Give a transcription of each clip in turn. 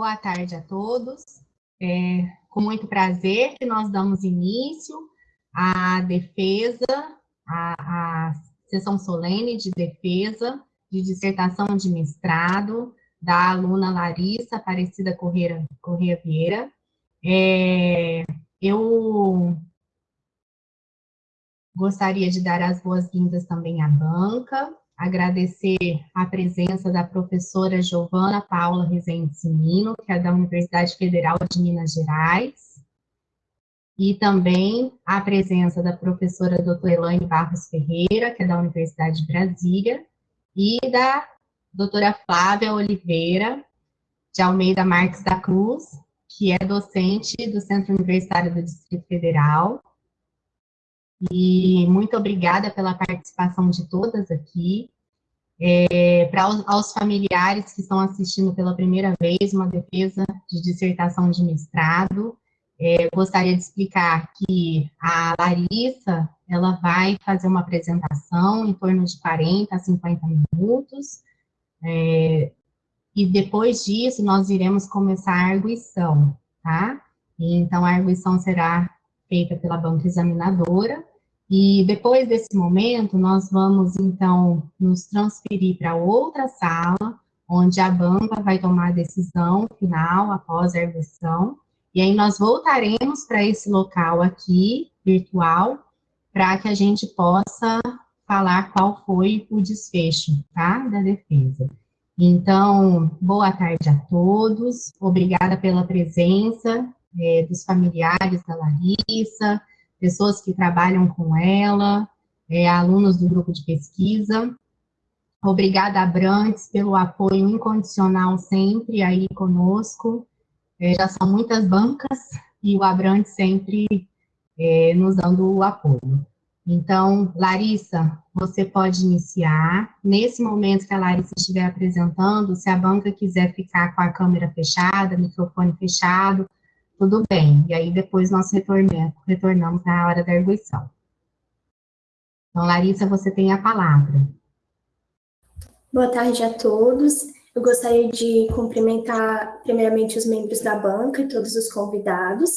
boa tarde a todos. É com muito prazer que nós damos início à defesa, à, à sessão solene de defesa de dissertação de mestrado da aluna Larissa Aparecida Correia, Correia Vieira. É, eu gostaria de dar as boas-vindas também à banca, agradecer a presença da professora Giovana Paula Rezende Simino, que é da Universidade Federal de Minas Gerais, e também a presença da professora doutora Elaine Barros Ferreira, que é da Universidade de Brasília, e da doutora Flávia Oliveira de Almeida Marques da Cruz, que é docente do Centro Universitário do Distrito Federal, e muito obrigada pela participação de todas aqui. É, Para os, aos familiares que estão assistindo pela primeira vez uma defesa de dissertação de mestrado, é, gostaria de explicar que a Larissa, ela vai fazer uma apresentação em torno de 40 a 50 minutos, é, e depois disso nós iremos começar a arguição, tá? Então, a arguição será feita pela banca examinadora, e depois desse momento, nós vamos, então, nos transferir para outra sala, onde a banca vai tomar a decisão final após a erguição, e aí nós voltaremos para esse local aqui, virtual, para que a gente possa falar qual foi o desfecho, tá, da defesa. Então, boa tarde a todos, obrigada pela presença é, dos familiares da Larissa, pessoas que trabalham com ela, é, alunos do grupo de pesquisa. Obrigada, Abrantes, pelo apoio incondicional sempre aí conosco. É, já são muitas bancas e o Abrantes sempre é, nos dando o apoio. Então, Larissa, você pode iniciar. Nesse momento que a Larissa estiver apresentando, se a banca quiser ficar com a câmera fechada, microfone fechado, tudo bem. E aí depois nós retornamos, retornamos na hora da arguição. Então, Larissa, você tem a palavra. Boa tarde a todos. Eu gostaria de cumprimentar primeiramente os membros da banca e todos os convidados.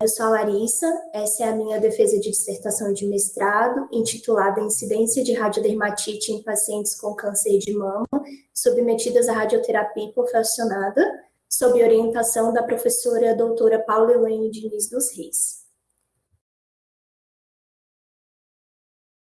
Eu sou a Larissa, essa é a minha defesa de dissertação de mestrado, intitulada Incidência de radiodermatite em pacientes com câncer de mama, submetidas à radioterapia hipofuncionada, sob orientação da professora doutora Paula Elaine Diniz dos Reis.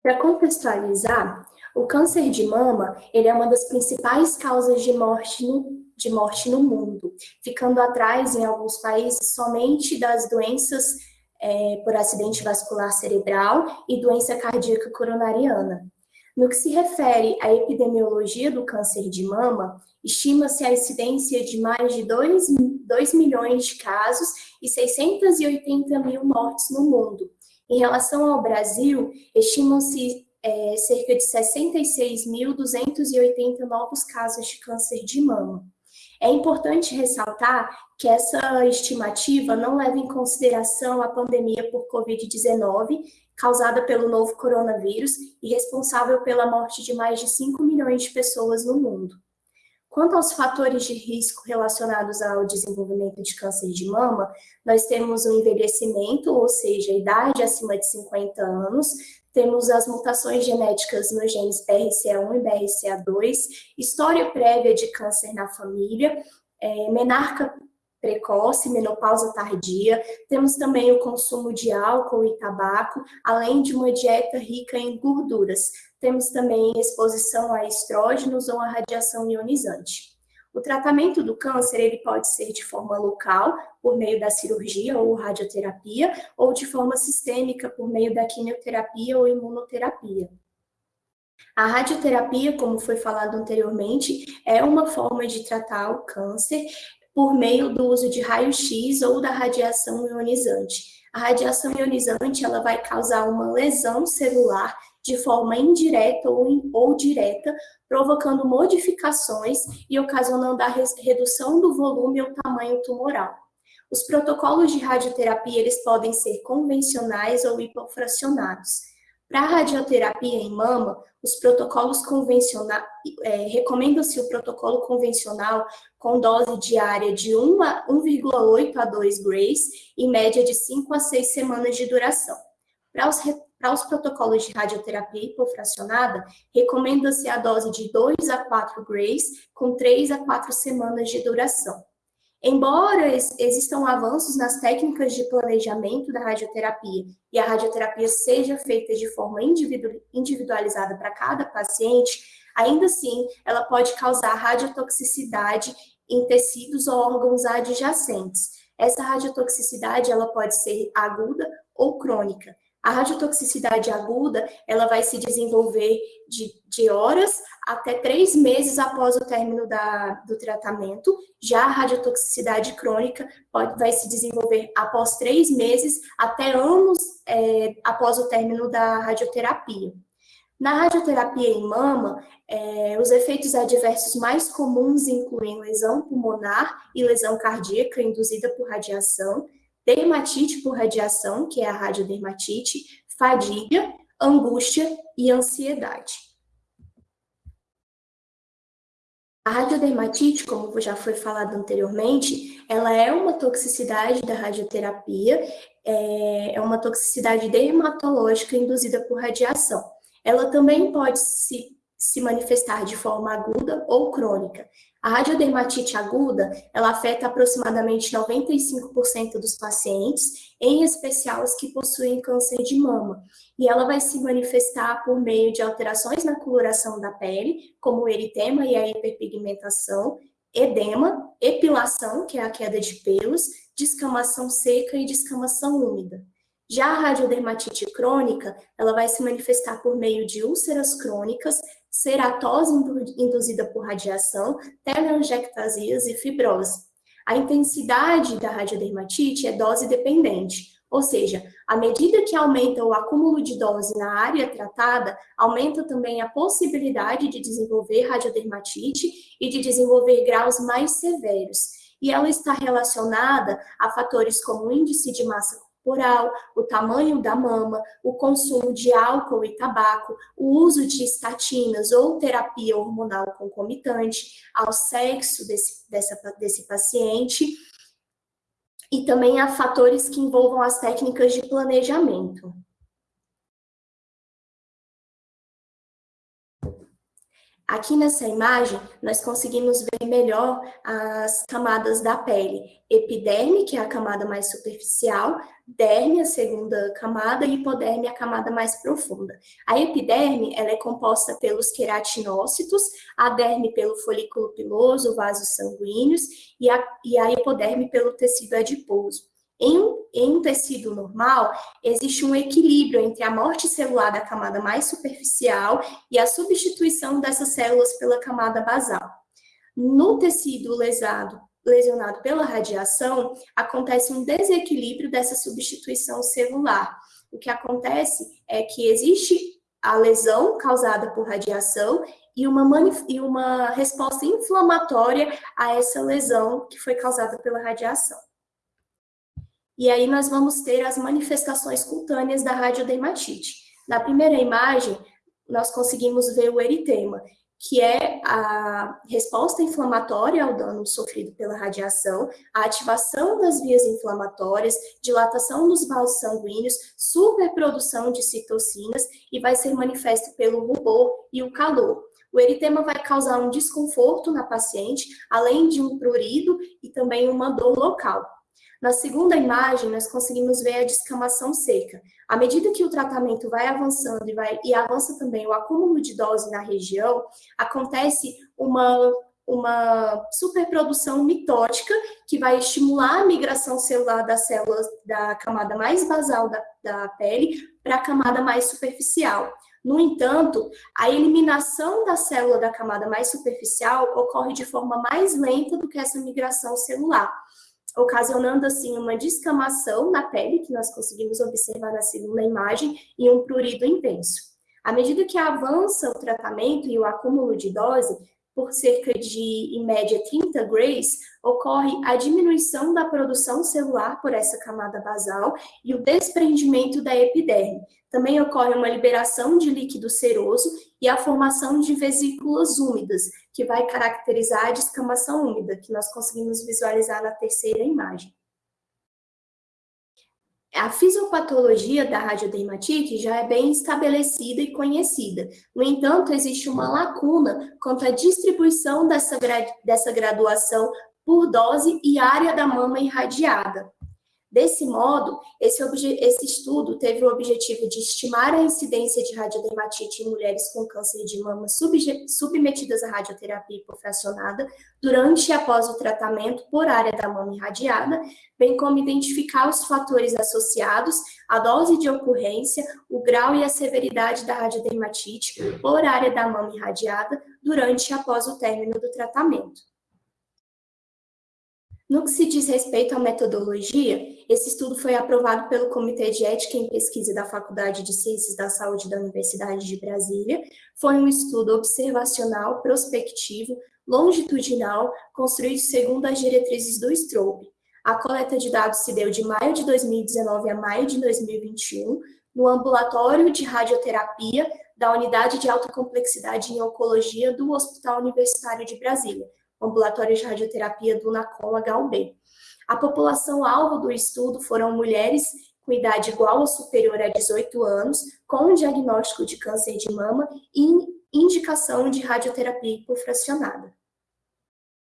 Para contextualizar, o câncer de mama ele é uma das principais causas de morte, no, de morte no mundo, ficando atrás, em alguns países, somente das doenças é, por acidente vascular cerebral e doença cardíaca coronariana. No que se refere à epidemiologia do câncer de mama, estima-se a incidência de mais de 2, 2 milhões de casos e 680 mil mortes no mundo. Em relação ao Brasil, estimam-se é, cerca de 66.280 novos casos de câncer de mama. É importante ressaltar que essa estimativa não leva em consideração a pandemia por Covid-19, causada pelo novo coronavírus e responsável pela morte de mais de 5 milhões de pessoas no mundo. Quanto aos fatores de risco relacionados ao desenvolvimento de câncer de mama, nós temos o envelhecimento, ou seja, a idade acima de 50 anos, temos as mutações genéticas nos genes BRCA1 e BRCA2, história prévia de câncer na família, é, menarca precoce, menopausa tardia, temos também o consumo de álcool e tabaco, além de uma dieta rica em gorduras. Temos também exposição a estrógenos ou a radiação ionizante. O tratamento do câncer ele pode ser de forma local, por meio da cirurgia ou radioterapia, ou de forma sistêmica, por meio da quimioterapia ou imunoterapia. A radioterapia, como foi falado anteriormente, é uma forma de tratar o câncer por meio do uso de raio-x ou da radiação ionizante. A radiação ionizante ela vai causar uma lesão celular de forma indireta ou, ou direta, provocando modificações e ocasionando a redução do volume ou tamanho tumoral. Os protocolos de radioterapia eles podem ser convencionais ou hipofracionados. Para a radioterapia em mama, os protocolos convencionais, é, recomenda-se o protocolo convencional com dose diária de 1,8 a 2 grays, em média de 5 a 6 semanas de duração. Para os, para os protocolos de radioterapia hipofracionada, recomenda-se a dose de 2 a 4 grays, com 3 a 4 semanas de duração. Embora existam avanços nas técnicas de planejamento da radioterapia e a radioterapia seja feita de forma individualizada para cada paciente, ainda assim ela pode causar radiotoxicidade em tecidos ou órgãos adjacentes. Essa radiotoxicidade ela pode ser aguda ou crônica. A radiotoxicidade aguda, ela vai se desenvolver de, de horas até três meses após o término da, do tratamento. Já a radiotoxicidade crônica pode, vai se desenvolver após três meses até anos é, após o término da radioterapia. Na radioterapia em mama, é, os efeitos adversos mais comuns incluem lesão pulmonar e lesão cardíaca induzida por radiação, dermatite por radiação, que é a radiodermatite, fadiga, angústia e ansiedade. A radiodermatite, como já foi falado anteriormente, ela é uma toxicidade da radioterapia, é, é uma toxicidade dermatológica induzida por radiação. Ela também pode se, se manifestar de forma aguda ou crônica. A radiodermatite aguda, ela afeta aproximadamente 95% dos pacientes, em especial os que possuem câncer de mama. E ela vai se manifestar por meio de alterações na coloração da pele, como o eritema e a hiperpigmentação, edema, epilação, que é a queda de pelos, descamação seca e descamação úmida. Já a radiodermatite crônica, ela vai se manifestar por meio de úlceras crônicas, ceratose induzida por radiação, telangiectasias e fibrose. A intensidade da radiodermatite é dose dependente, ou seja, à medida que aumenta o acúmulo de dose na área tratada, aumenta também a possibilidade de desenvolver radiodermatite e de desenvolver graus mais severos. E ela está relacionada a fatores como índice de massa corporal, o tamanho da mama, o consumo de álcool e tabaco, o uso de estatinas ou terapia hormonal concomitante, ao sexo desse, dessa, desse paciente, e também a fatores que envolvam as técnicas de planejamento. Aqui nessa imagem, nós conseguimos ver melhor as camadas da pele. Epiderme, que é a camada mais superficial, derme, a segunda camada, e hipoderme, a camada mais profunda. A epiderme, ela é composta pelos queratinócitos, a derme pelo folículo piloso, vasos sanguíneos, e a, e a hipoderme pelo tecido adiposo. Em, em um tecido normal, existe um equilíbrio entre a morte celular da camada mais superficial e a substituição dessas células pela camada basal. No tecido lesado, lesionado pela radiação, acontece um desequilíbrio dessa substituição celular. O que acontece é que existe a lesão causada por radiação e uma, e uma resposta inflamatória a essa lesão que foi causada pela radiação. E aí nós vamos ter as manifestações cutâneas da radiodermatite. Na primeira imagem, nós conseguimos ver o eritema, que é a resposta inflamatória ao dano sofrido pela radiação, a ativação das vias inflamatórias, dilatação dos vasos sanguíneos, superprodução de citocinas e vai ser manifesto pelo rubor e o calor. O eritema vai causar um desconforto na paciente, além de um prurido e também uma dor local. Na segunda imagem, nós conseguimos ver a descamação seca. À medida que o tratamento vai avançando e, vai, e avança também o acúmulo de dose na região, acontece uma, uma superprodução mitótica que vai estimular a migração celular das células da camada mais basal da, da pele para a camada mais superficial. No entanto, a eliminação da célula da camada mais superficial ocorre de forma mais lenta do que essa migração celular ocasionando assim uma descamação na pele, que nós conseguimos observar na segunda imagem, e um prurido intenso. À medida que avança o tratamento e o acúmulo de dose, por cerca de, em média, 30 grays, ocorre a diminuição da produção celular por essa camada basal e o desprendimento da epiderme. Também ocorre uma liberação de líquido seroso e a formação de vesículas úmidas, que vai caracterizar a descamação úmida, que nós conseguimos visualizar na terceira imagem. A fisiopatologia da radiodermatite já é bem estabelecida e conhecida. No entanto, existe uma lacuna quanto à distribuição dessa, dessa graduação por dose e área da mama irradiada. Desse modo, esse, esse, estudo teve o objetivo de estimar a incidência de radiodermatite em mulheres com câncer de mama submetidas à radioterapia hipofracionada durante e após o tratamento por área da mama irradiada, bem como identificar os fatores associados à dose de ocorrência, o grau e a severidade da radiodermatite por área da mama irradiada durante e após o término do tratamento. No que se diz respeito à metodologia, esse estudo foi aprovado pelo Comitê de Ética em Pesquisa da Faculdade de Ciências da Saúde da Universidade de Brasília. Foi um estudo observacional, prospectivo, longitudinal, construído segundo as diretrizes do STROBE. A coleta de dados se deu de maio de 2019 a maio de 2021, no ambulatório de radioterapia da Unidade de Alta Complexidade em Oncologia do Hospital Universitário de Brasília, ambulatório de radioterapia do NACOM HUB. A população-alvo do estudo foram mulheres com idade igual ou superior a 18 anos, com diagnóstico de câncer de mama e indicação de radioterapia hipofracionada.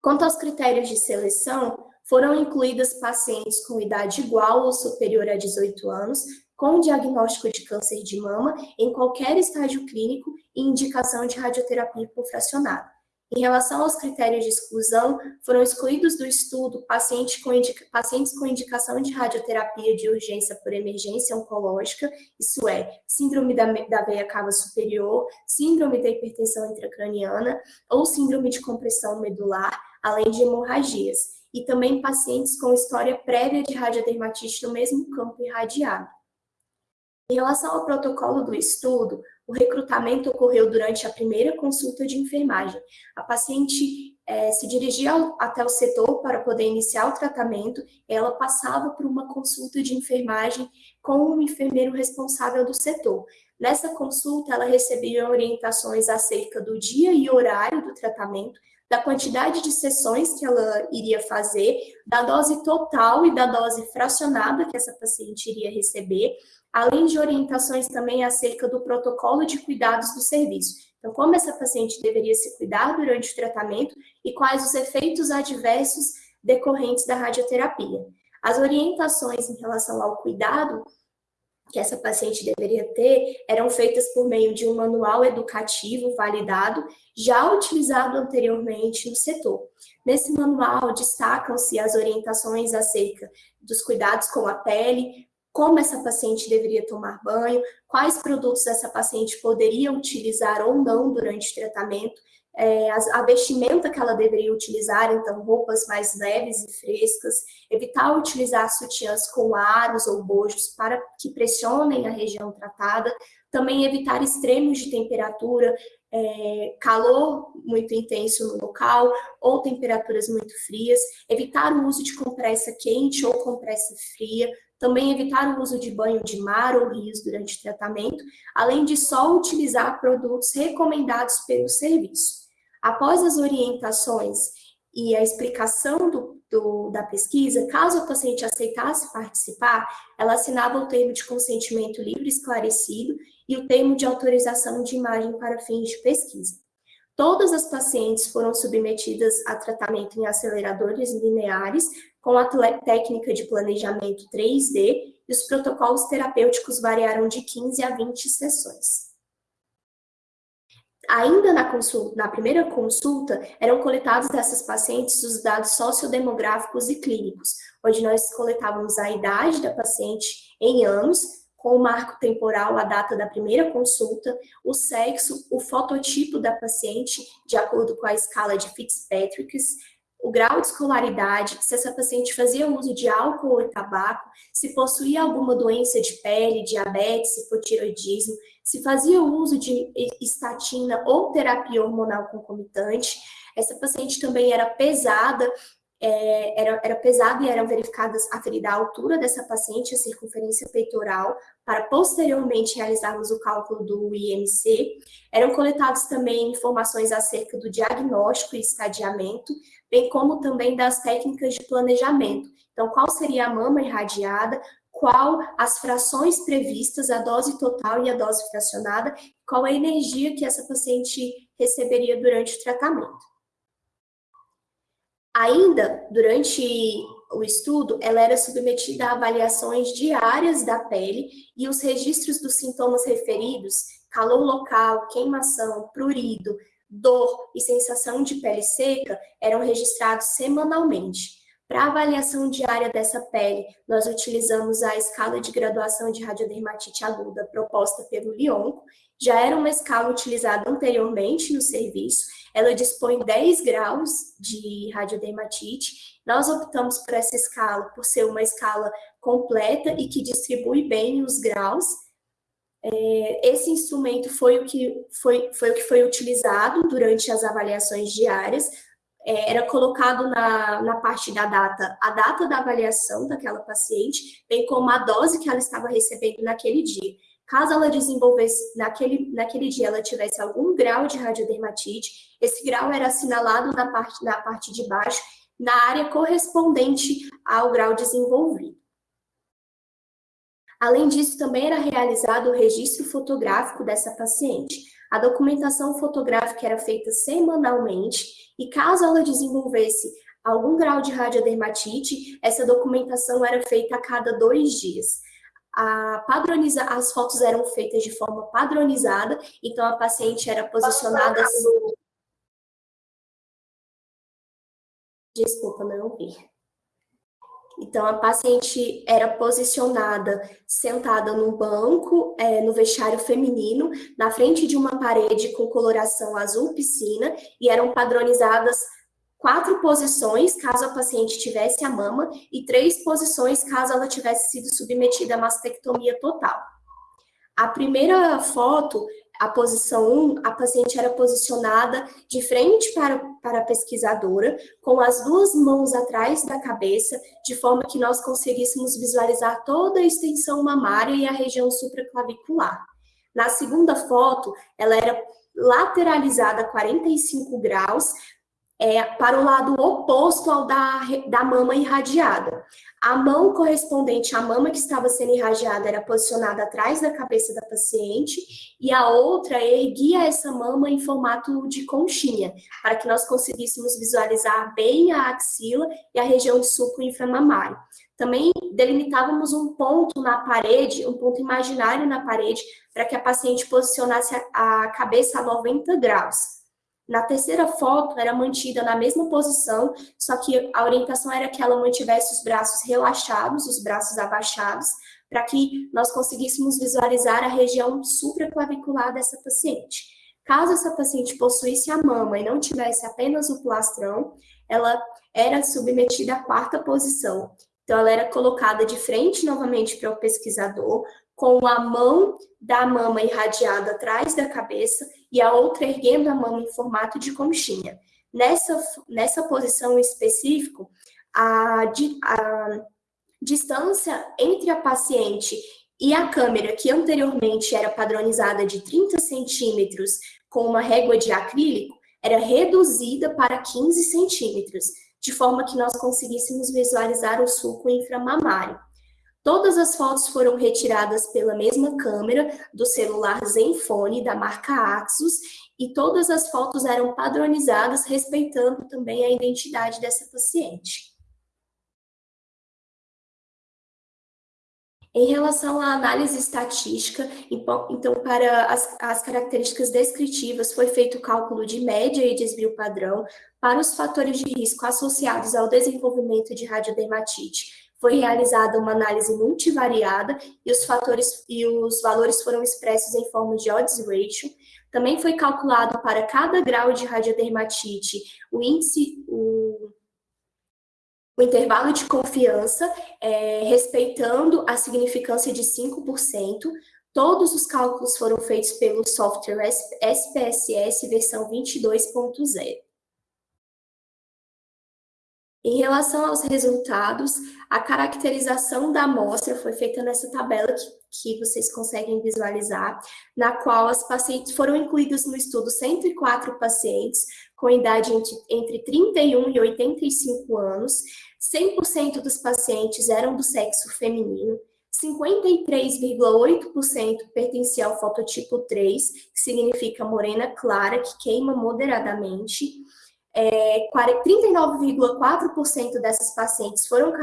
Quanto aos critérios de seleção, foram incluídas pacientes com idade igual ou superior a 18 anos, com diagnóstico de câncer de mama em qualquer estágio clínico e indicação de radioterapia hipofracionada. Em relação aos critérios de exclusão, foram excluídos do estudo pacientes com, pacientes com indicação de radioterapia de urgência por emergência oncológica, isso é, síndrome da, da veia cava superior, síndrome da hipertensão intracraniana ou síndrome de compressão medular, além de hemorragias, e também pacientes com história prévia de radiodermatite no mesmo campo irradiado. Em relação ao protocolo do estudo, o recrutamento ocorreu durante a primeira consulta de enfermagem. A paciente é, se dirigia até o setor para poder iniciar o tratamento, ela passava por uma consulta de enfermagem com o um enfermeiro responsável do setor. Nessa consulta, ela recebia orientações acerca do dia e horário do tratamento, da quantidade de sessões que ela iria fazer, da dose total e da dose fracionada que essa paciente iria receber, além de orientações também acerca do protocolo de cuidados do serviço. Então, como essa paciente deveria se cuidar durante o tratamento e quais os efeitos adversos decorrentes da radioterapia. As orientações em relação ao cuidado que essa paciente deveria ter eram feitas por meio de um manual educativo validado, já utilizado anteriormente no setor. Nesse manual destacam-se as orientações acerca dos cuidados com a pele, como essa paciente deveria tomar banho, quais produtos essa paciente poderia utilizar ou não durante o tratamento, é, a, vestimenta que ela deveria utilizar, então roupas mais leves e frescas, evitar utilizar sutiãs com aros ou bojos para que pressionem a região tratada, também evitar extremos de temperatura, é, calor muito intenso no local ou temperaturas muito frias, evitar o uso de compressa quente ou compressa fria, também evitar o uso de banho de mar ou rios durante o tratamento, além de só utilizar produtos recomendados pelo serviço. Após as orientações e a explicação do, do, da pesquisa, caso a paciente aceitasse participar, ela assinava o termo de consentimento livre esclarecido e o termo de autorização de imagem para fins de pesquisa. Todas as pacientes foram submetidas a tratamento em aceleradores lineares, com a técnica de planejamento 3D, e os protocolos terapêuticos variaram de 15 a 20 sessões. Ainda na, consulta, na primeira consulta, eram coletados dessas pacientes os dados sociodemográficos e clínicos, onde nós coletávamos a idade da paciente em anos, com o marco temporal, a data da primeira consulta, o sexo, o fototipo da paciente, de acordo com a escala de Fitzpatrick, o grau de escolaridade, se essa paciente fazia uso de álcool ou tabaco, se possuía alguma doença de pele, diabetes, hipotiroidismo, se fazia uso de estatina ou terapia hormonal concomitante, Essa paciente também era pesada, é, era, era pesado e eram verificadas aferida a altura dessa paciente, a circunferência peitoral, para posteriormente realizarmos o cálculo do IMC. Eram coletadas também informações acerca do diagnóstico e estadiamento, bem como também das técnicas de planejamento. Então, qual seria a mama irradiada, qual as frações previstas, a dose total e a dose fracionada, qual a energia que essa paciente receberia durante o tratamento. Ainda durante o estudo, ela era submetida a avaliações diárias da pele e os registros dos sintomas referidos, calor local, queimação, prurido, dor e sensação de pele seca, eram registrados semanalmente. Para avaliação diária dessa pele, nós utilizamos a escala de graduação de radiodermatite aguda proposta pelo Lionco. Já era uma escala utilizada anteriormente no serviço ela dispõe 10 graus de radiodermatite. Nós optamos por essa escala por ser uma escala completa e que distribui bem os graus. É, esse instrumento foi o, que foi, foi o que foi utilizado durante as avaliações diárias. É, era colocado na, na parte da data a data da avaliação daquela paciente, bem como a dose que ela estava recebendo naquele dia. Caso ela desenvolvesse, naquele, naquele dia, ela tivesse algum grau de radiodermatite, esse grau era assinalado na parte, na parte de baixo, na área correspondente ao grau desenvolvido. Além disso, também era realizado o registro fotográfico dessa paciente. A documentação fotográfica era feita semanalmente e caso ela desenvolvesse algum grau de radiodermatite, essa documentação era feita a cada dois dias a padroniza, as fotos eram feitas de forma padronizada, então a paciente era posicionada... Desculpa, não ouvi. Então, a paciente era posicionada sentada num banco, é, no vestiário feminino, na frente de uma parede com coloração azul piscina, e eram padronizadas quatro posições caso a paciente tivesse a mama e três posições caso ela tivesse sido submetida a mastectomia total. A primeira foto, a posição 1, a paciente era posicionada de frente para, para a pesquisadora, com as duas mãos atrás da cabeça, de forma que nós conseguíssemos visualizar toda a extensão mamária e a região supraclavicular. Na segunda foto, ela era lateralizada a 45 graus, é, para o lado oposto ao da, da mama irradiada. A mão correspondente à mama que estava sendo irradiada era posicionada atrás da cabeça da paciente e a outra erguia essa mama em formato de conchinha, para que nós conseguíssemos visualizar bem a axila e a região de sulco inframamário. Também delimitávamos um ponto na parede, um ponto imaginário na parede, para que a paciente posicionasse a cabeça a 90 graus. Na terceira foto, era mantida na mesma posição, só que a orientação era que ela mantivesse os braços relaxados, os braços abaixados, para que nós conseguíssemos visualizar a região supraclavicular dessa paciente. Caso essa paciente possuísse a mama e não tivesse apenas o plastrão, ela era submetida à quarta posição. Então, ela era colocada de frente novamente para o pesquisador, com a mão da mama irradiada atrás da cabeça e a outra erguendo a mão em formato de conchinha. Nessa, nessa posição específica, a, a distância entre a paciente e a câmera, que anteriormente era padronizada de 30 centímetros com uma régua de acrílico, era reduzida para 15 centímetros, de forma que nós conseguíssemos visualizar o sulco inframamário. Todas as fotos foram retiradas pela mesma câmera do celular Zenfone da marca Axus e todas as fotos eram padronizadas, respeitando também a identidade dessa paciente. Em relação à análise estatística, então, para as, as, características descritivas, foi feito o cálculo de média e desvio padrão para os fatores de risco associados ao desenvolvimento de radiodermatite, foi realizada uma análise multivariada e os fatores e os valores foram expressos em forma de odds ratio. Também foi calculado para cada grau de radiodermatite o índice, o, o intervalo de confiança, é, respeitando a significância de 5%. Todos os cálculos foram feitos pelo software SPSS versão 22.0. Em relação aos resultados, a caracterização da amostra foi feita nessa tabela que, que vocês conseguem visualizar, na qual as pacientes foram incluídas no estudo 104 pacientes com idade entre, entre 31 e 85 anos, 100% dos pacientes eram do sexo feminino, 53,8% pertencia ao fototipo 3, que significa morena clara, que queima moderadamente, é, 39,4% dessas pacientes foram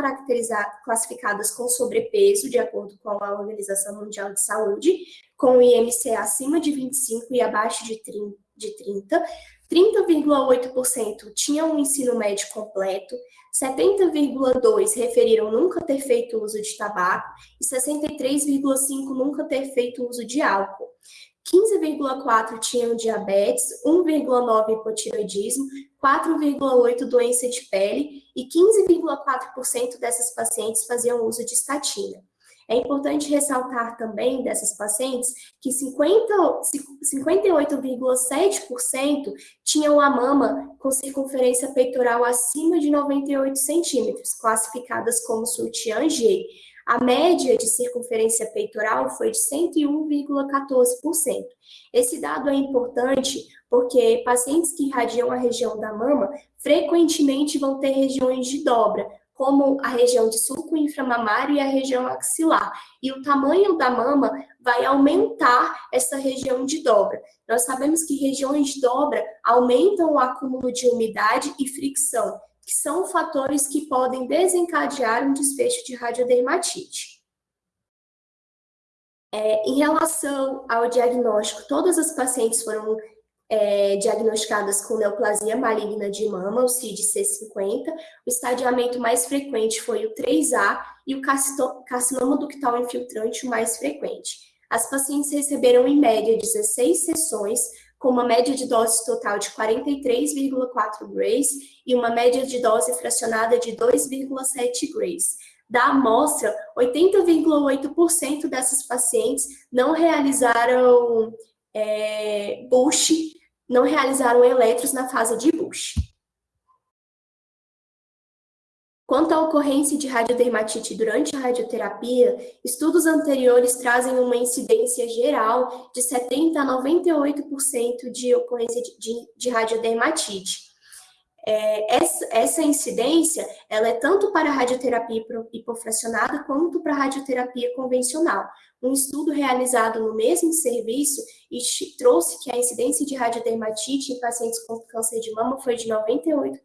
classificadas com sobrepeso, de acordo com a Organização Mundial de Saúde, com IMC acima de 25 e abaixo de 30, 30,8% tinham um ensino médio completo, 70,2% referiram nunca ter feito uso de tabaco e 63,5% nunca ter feito uso de álcool. 15,4 tinham diabetes, 1,9 hipotiroidismo, 4,8 doença de pele e 15,4% dessas pacientes faziam uso de estatina. É importante ressaltar também dessas pacientes que 58,7% tinham a mama com circunferência peitoral acima de 98 centímetros, classificadas como sutiã G. A média de circunferência peitoral foi de 101,14%. Esse dado é importante porque pacientes que irradiam a região da mama frequentemente vão ter regiões de dobra, como a região de sulco inframamário e a região axilar. E o tamanho da mama vai aumentar essa região de dobra. Nós sabemos que regiões de dobra aumentam o acúmulo de umidade e fricção, que são fatores que podem desencadear um desfecho de radiodermatite. É, em relação ao diagnóstico, todas as pacientes foram é, diagnosticadas com neoplasia maligna de mama, o CID-C50. O estadiamento mais frequente foi o 3A e o carcinoma ductal infiltrante o mais frequente. As pacientes receberam, em média, 16 sessões, com uma média de dose total de 43,4 grays e uma média de dose fracionada de 2,7 grays. Da amostra, 80,8% dessas pacientes não realizaram é, Bush, não realizaram eletros na fase de Bush. Quanto à ocorrência de radiodermatite durante a radioterapia, estudos anteriores trazem uma incidência geral de 70% a 98% de ocorrência de, de, de radiodermatite. É, essa, essa, incidência ela é tanto para a radioterapia hipofracionada quanto para a radioterapia convencional. Um estudo realizado no mesmo serviço trouxe que a incidência de radiodermatite em pacientes com câncer de mama foi de 98%.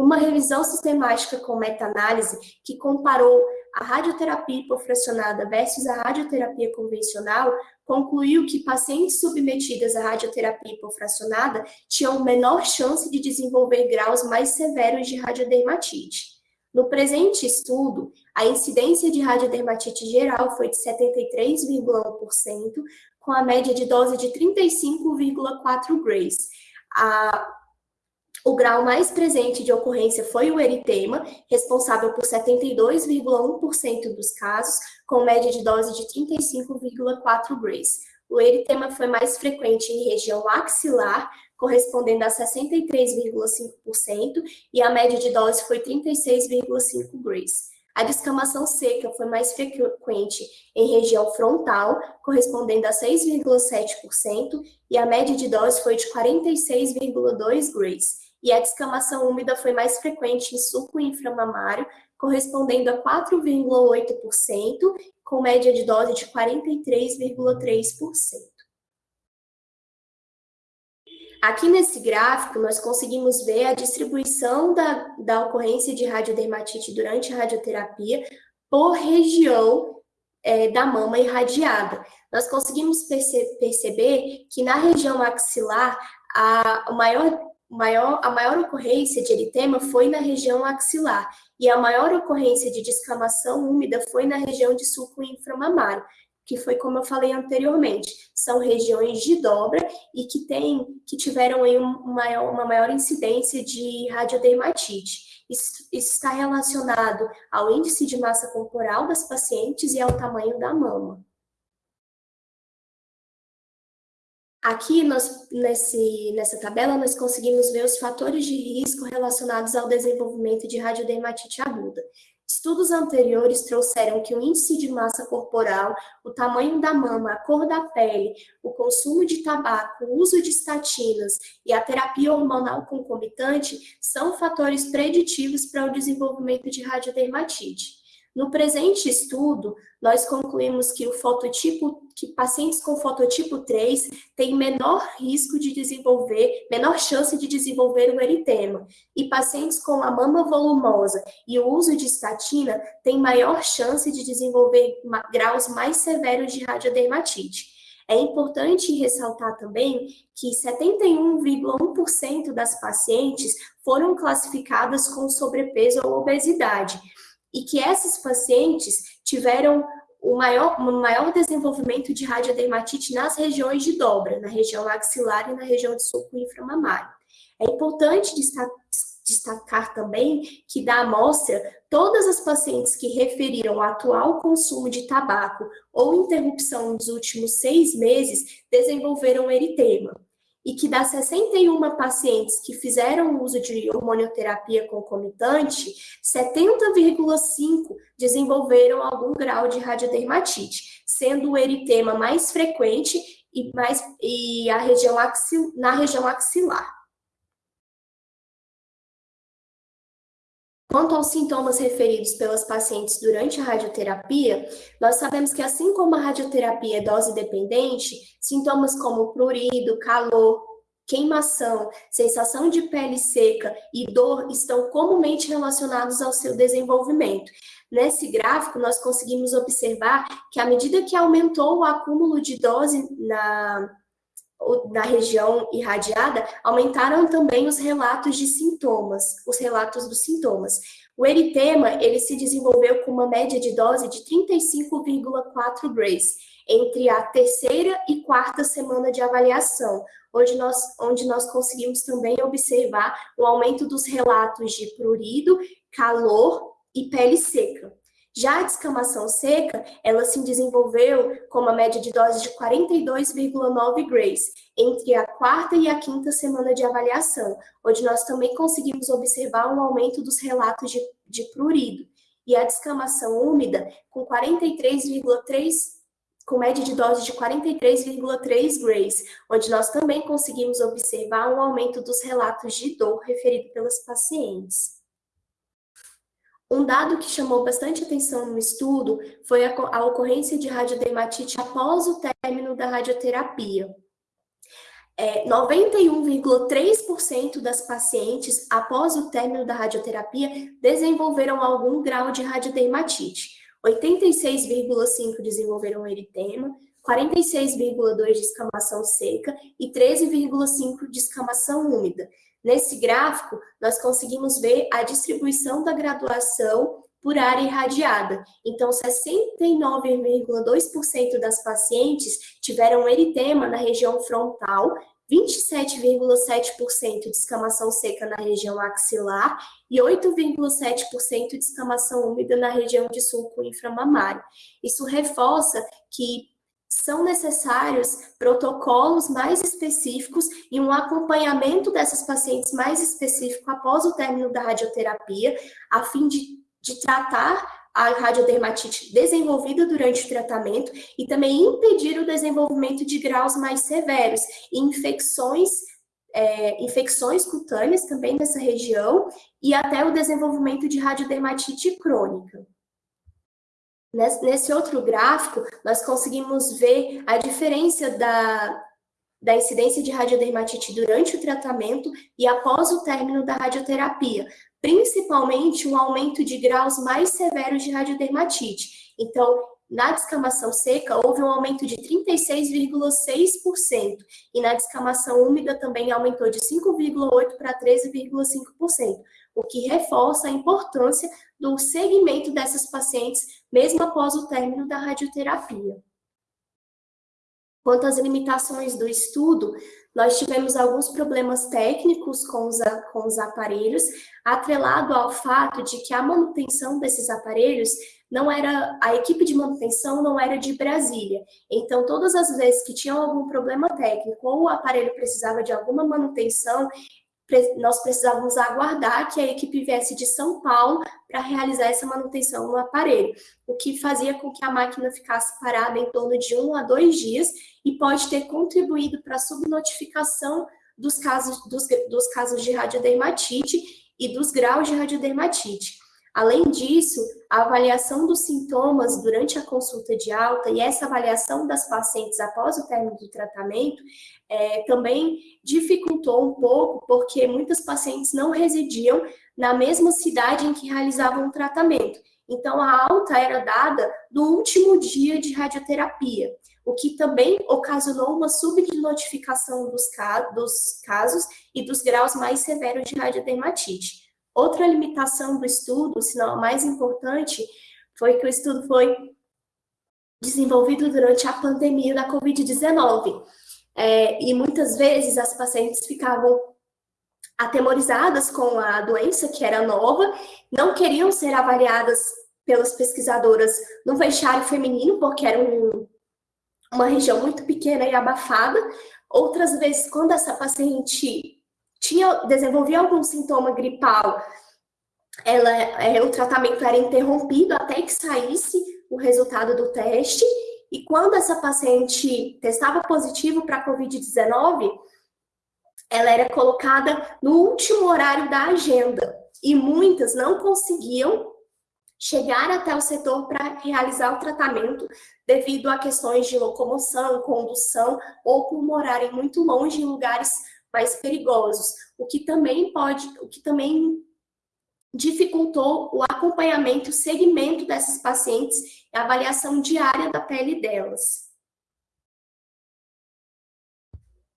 Uma revisão sistemática com meta-análise que comparou a radioterapia hipofracionada versus a radioterapia convencional concluiu que pacientes submetidas à radioterapia hipofracionada tinham menor chance de desenvolver graus mais severos de radiodermatite. No presente estudo, a incidência de radiodermatite geral foi de 73,1%, com a média de dose de 35,4 grays. A o grau mais presente de ocorrência foi o eritema, responsável por 72,1% dos casos, com média de dose de 35,4 grays. O eritema foi mais frequente em região axilar, correspondendo a 63,5%, e a média de dose foi 36,5 grays. A descamação seca foi mais frequente em região frontal, correspondendo a 6,7%, e a média de dose foi de 46,2 grays e a descamação úmida foi mais frequente em suco inframamário, correspondendo a 4,8%, com média de dose de 43,3%. Aqui nesse gráfico, nós conseguimos ver a distribuição da, da ocorrência de radiodermatite durante a radioterapia por região é, da mama irradiada. Nós conseguimos perce perceber que na região axilar, a, o maior maior, a maior ocorrência de eritema foi na região axilar e a maior ocorrência de descamação úmida foi na região de sulco inframamário, que foi como eu falei anteriormente, são regiões de dobra e que tem, que tiveram aí maior, uma maior incidência de radiodermatite. Isso está relacionado ao índice de massa corporal das pacientes e ao tamanho da mama. Aqui, nós, nesse, nessa tabela, nós conseguimos ver os fatores de risco relacionados ao desenvolvimento de radiodermatite aguda. Estudos anteriores trouxeram que o índice de massa corporal, o tamanho da mama, a cor da pele, o consumo de tabaco, o uso de estatinas e a terapia hormonal concomitante são fatores preditivos para o desenvolvimento de radiodermatite. No presente estudo, nós concluímos que o fototipo, que pacientes com fototipo 3 têm menor risco de desenvolver, menor chance de desenvolver o eritema, e pacientes com a mama volumosa e o uso de estatina têm maior chance de desenvolver graus mais severos de radiodermatite. É importante ressaltar também que 71,1% das pacientes foram classificadas com sobrepeso ou obesidade, e que esses pacientes tiveram o maior, maior desenvolvimento de radiodermatite nas regiões de dobra, na região axilar e na região de sulco inframamário. É importante destacar também que da amostra, todas as pacientes que referiram o atual consumo de tabaco ou interrupção nos últimos seis meses desenvolveram eritema e que das 61 pacientes que fizeram uso de hormonioterapia concomitante, 70,5 desenvolveram algum grau de radiodermatite, sendo o eritema mais frequente e, mais, e a região axil, na região axilar. Quanto aos sintomas referidos pelas pacientes durante a radioterapia, nós sabemos que assim como a radioterapia é dose dependente, sintomas como prurido, calor, queimação, sensação de pele seca e dor estão comumente relacionados ao seu desenvolvimento. Nesse gráfico, nós conseguimos observar que à medida que aumentou o acúmulo de dose na, na região irradiada, aumentaram também os relatos de sintomas, os relatos dos sintomas. O eritema, ele se desenvolveu com uma média de dose de 35,4 grays, entre a terceira e quarta semana de avaliação, onde nós, onde nós conseguimos também observar o aumento dos relatos de prurido, calor e pele seca. Já a descamação seca, ela se desenvolveu com uma média de dose de 42,9 grays entre a quarta e a quinta semana de avaliação, onde nós também conseguimos observar um aumento dos relatos de, de prurido. E a descamação úmida, com 43,3 com média de dose de 43,3 grays, onde nós também conseguimos observar um aumento dos relatos de dor referido pelas pacientes. Um dado que chamou bastante atenção no estudo foi a, a ocorrência de radiodermatite após o término da radioterapia. É, 91,3% das pacientes, após o término da radioterapia, desenvolveram algum grau de radiodermatite. 86,5% desenvolveram eritema, 46,2% de escamação seca e 13,5% de escamação úmida. Nesse gráfico, nós conseguimos ver a distribuição da graduação por área irradiada. Então, 69,2% das pacientes tiveram eritema na região frontal, 27,7% de escamação seca na região axilar e 8,7% de escamação úmida na região de sulco inframamário. Isso reforça que são necessários protocolos mais específicos e um acompanhamento dessas pacientes mais específico após o término da radioterapia, a fim de, de tratar a radiodermatite desenvolvida durante o tratamento e também impedir o desenvolvimento de graus mais severos e infecções é, infecções cutâneas também nessa região e até o desenvolvimento de radiodermatite crônica. Nesse outro gráfico, nós conseguimos ver a diferença da, da incidência de radiodermatite durante o tratamento e após o término da radioterapia, principalmente um aumento de graus mais severos de radiodermatite. Então, na descamação seca, houve um aumento de 36,6%, e na descamação úmida também aumentou de 5,8% para 13,5%, o que reforça a importância do segmento dessas pacientes, mesmo após o término da radioterapia. Quanto às limitações do estudo, nós tivemos alguns problemas técnicos com os, com os aparelhos, atrelado ao fato de que a manutenção desses aparelhos não era, a equipe de manutenção não era de Brasília. Então, todas as vezes que tinham algum problema técnico ou o aparelho precisava de alguma manutenção, nós precisávamos aguardar que a equipe viesse de São Paulo para realizar essa manutenção no aparelho, o que fazia com que a máquina ficasse parada em torno de um a dois dias e pode ter contribuído para a subnotificação dos casos, dos, dos casos de radiodermatite e dos graus de radiodermatite. Além disso, a avaliação dos sintomas durante a consulta de alta e essa avaliação das pacientes após o término do tratamento é, também dificultou um pouco, porque muitas pacientes não residiam na mesma cidade em que realizavam o tratamento. Então, a alta era dada no último dia de radioterapia, o que também ocasionou uma subnotificação dos, dos casos e dos graus mais severos de radiodermatite. Outra limitação do estudo, se não a mais importante, foi que o estudo foi desenvolvido durante a pandemia da Covid-19. É, e muitas vezes as pacientes ficavam atemorizadas com a doença, que era nova, não queriam ser avaliadas pelas pesquisadoras no vestiário feminino, porque era um, uma região muito pequena e abafada. Outras vezes, quando essa paciente tinha, desenvolvia algum sintoma gripal, ela, é, o tratamento era interrompido até que saísse o resultado do teste, e quando essa paciente testava positivo para a Covid-19, ela era colocada no último horário da agenda, e muitas não conseguiam chegar até o setor para realizar o tratamento devido a questões de locomoção, condução ou por morarem muito longe em lugares mais perigosos, o que também pode, o que também dificultou o acompanhamento o segmento dessas pacientes e a avaliação diária da pele delas.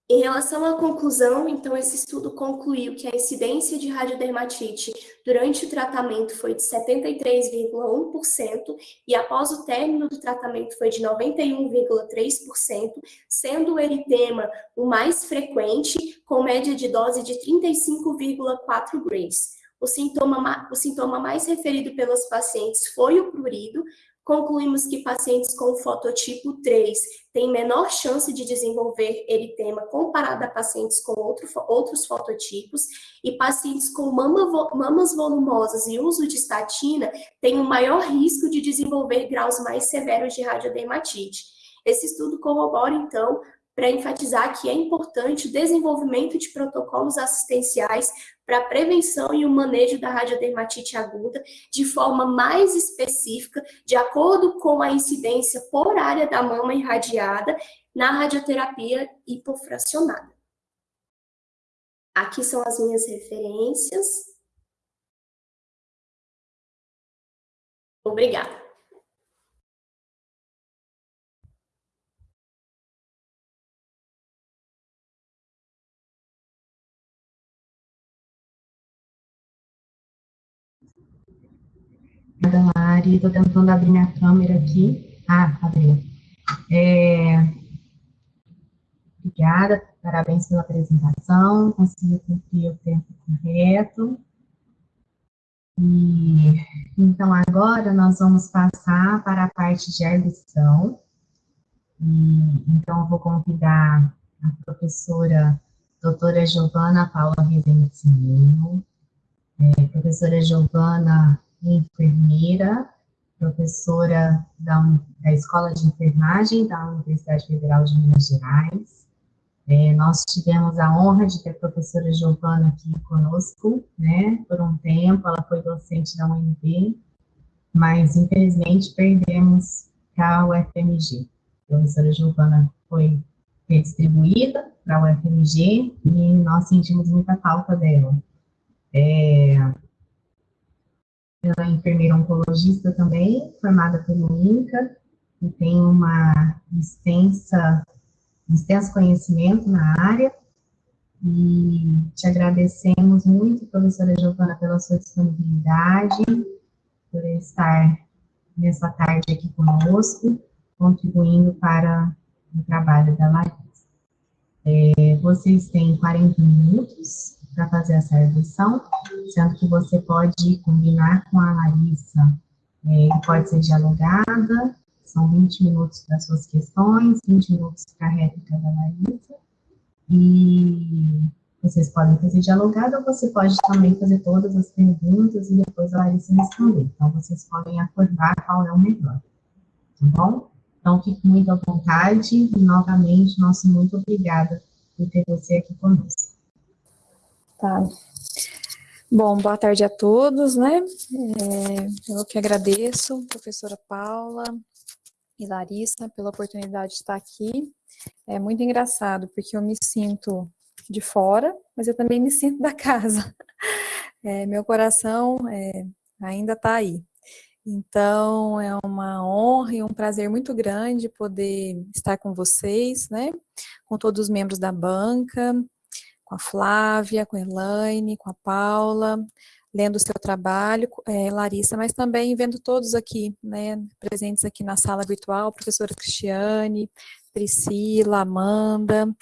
Em relação à conclusão, então, esse estudo concluiu que a incidência de radiodermatite durante o tratamento foi de 73,1% e após o término do tratamento foi de 91,3%, sendo o eritema o mais frequente, com média de dose de 35,4 grays. O sintoma, o sintoma mais referido pelos pacientes foi o prurido, concluímos que pacientes com fototipo 3 têm menor chance de desenvolver eritema comparado a pacientes com outro, outros fototipos e pacientes com mama, mamas volumosas e uso de estatina têm um maior risco de desenvolver graus mais severos de radiodermatite. Esse estudo corrobora, então, para enfatizar que é importante o desenvolvimento de protocolos assistenciais para a prevenção e o manejo da radiodermatite aguda de forma mais específica, de acordo com a incidência por área da mama irradiada na radioterapia hipofracionada. Aqui são as minhas referências. Obrigada. Obrigada, Lari. Estou tentando abrir minha câmera aqui. Ah, abriu. É... Obrigada, parabéns pela apresentação, consegui cumprir o tempo correto. E, então, agora nós vamos passar para a parte de arguição. E, então, eu vou convidar a professora doutora Giovana Paula Rezende é, professora Giovana enfermeira, professora da, da Escola de Enfermagem da Universidade Federal de Minas Gerais. É, nós tivemos a honra de ter a professora Giovana aqui conosco, né, por um tempo, ela foi docente da UNB, mas infelizmente perdemos a UFMG. A professora Giovana foi redistribuída para a UFMG e nós sentimos muita falta dela. É, ela é enfermeira oncologista também, formada pelo INCA, e tem uma extensa, extenso conhecimento na área. E te agradecemos muito, professora Giovana, pela sua disponibilidade, por estar nessa tarde aqui conosco, contribuindo para o trabalho da Larissa. É, vocês têm 40 minutos para fazer essa revisão, sendo que você pode combinar com a Larissa, é, pode ser dialogada, são 20 minutos para suas questões, 20 minutos para a réplica da Larissa, e vocês podem fazer dialogado ou você pode também fazer todas as perguntas e depois a Larissa responder. Então, vocês podem acordar qual é o melhor, tá bom? Então, fique muito à vontade e, novamente, nosso muito obrigada por ter você aqui conosco. Tá. Bom, boa tarde a todos, né? É, eu que agradeço, professora Paula e Larissa, pela oportunidade de estar aqui. É muito engraçado, porque eu me sinto de fora, mas eu também me sinto da casa. É, meu coração é, ainda está aí. Então, é uma honra e um prazer muito grande poder estar com vocês, né? Com todos os membros da banca, com a Flávia, com a Elaine, com a Paula, lendo o seu trabalho, é, Larissa, mas também vendo todos aqui, né, presentes aqui na sala virtual, professora Cristiane, Priscila, Amanda,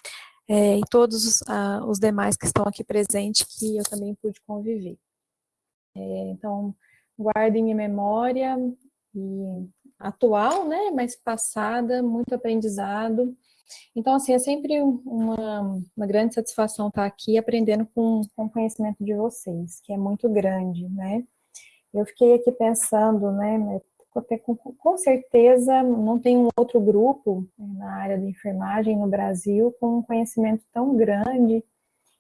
é, e todos os, ah, os, demais que estão aqui presentes, que eu também pude conviver. É, então, guardem minha memória e atual, né, mas passada, muito aprendizado. Então, assim, é sempre uma, uma grande satisfação estar aqui aprendendo com, com o conhecimento de vocês, que é muito grande, né. Eu fiquei aqui pensando, né, com, com certeza não tem um outro grupo né, na área de enfermagem no Brasil com um conhecimento tão grande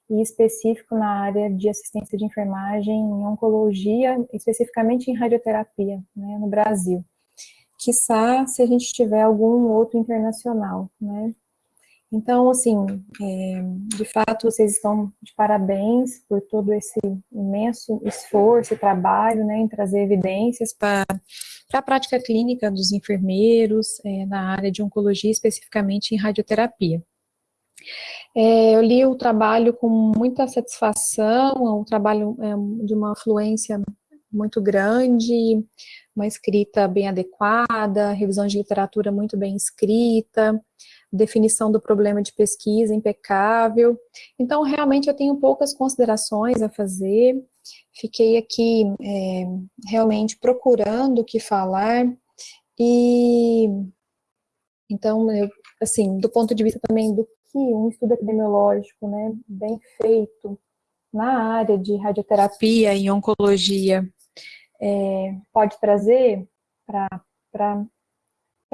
e específico na área de assistência de enfermagem em oncologia, especificamente em radioterapia, né, no Brasil. Quiçá se a gente tiver algum outro internacional, né. Então, assim, é, de fato, vocês estão de parabéns por todo esse imenso esforço e trabalho, né, em trazer evidências para a prática clínica dos enfermeiros é, na área de oncologia, especificamente em radioterapia. É, eu li o trabalho com muita satisfação, é um trabalho é, de uma fluência muito grande, uma escrita bem adequada, revisão de literatura muito bem escrita, definição do problema de pesquisa impecável. Então, realmente, eu tenho poucas considerações a fazer. Fiquei aqui é, realmente procurando o que falar e, então, eu, assim, do ponto de vista também do que um estudo epidemiológico, né, bem feito na área de radioterapia e oncologia é, pode trazer para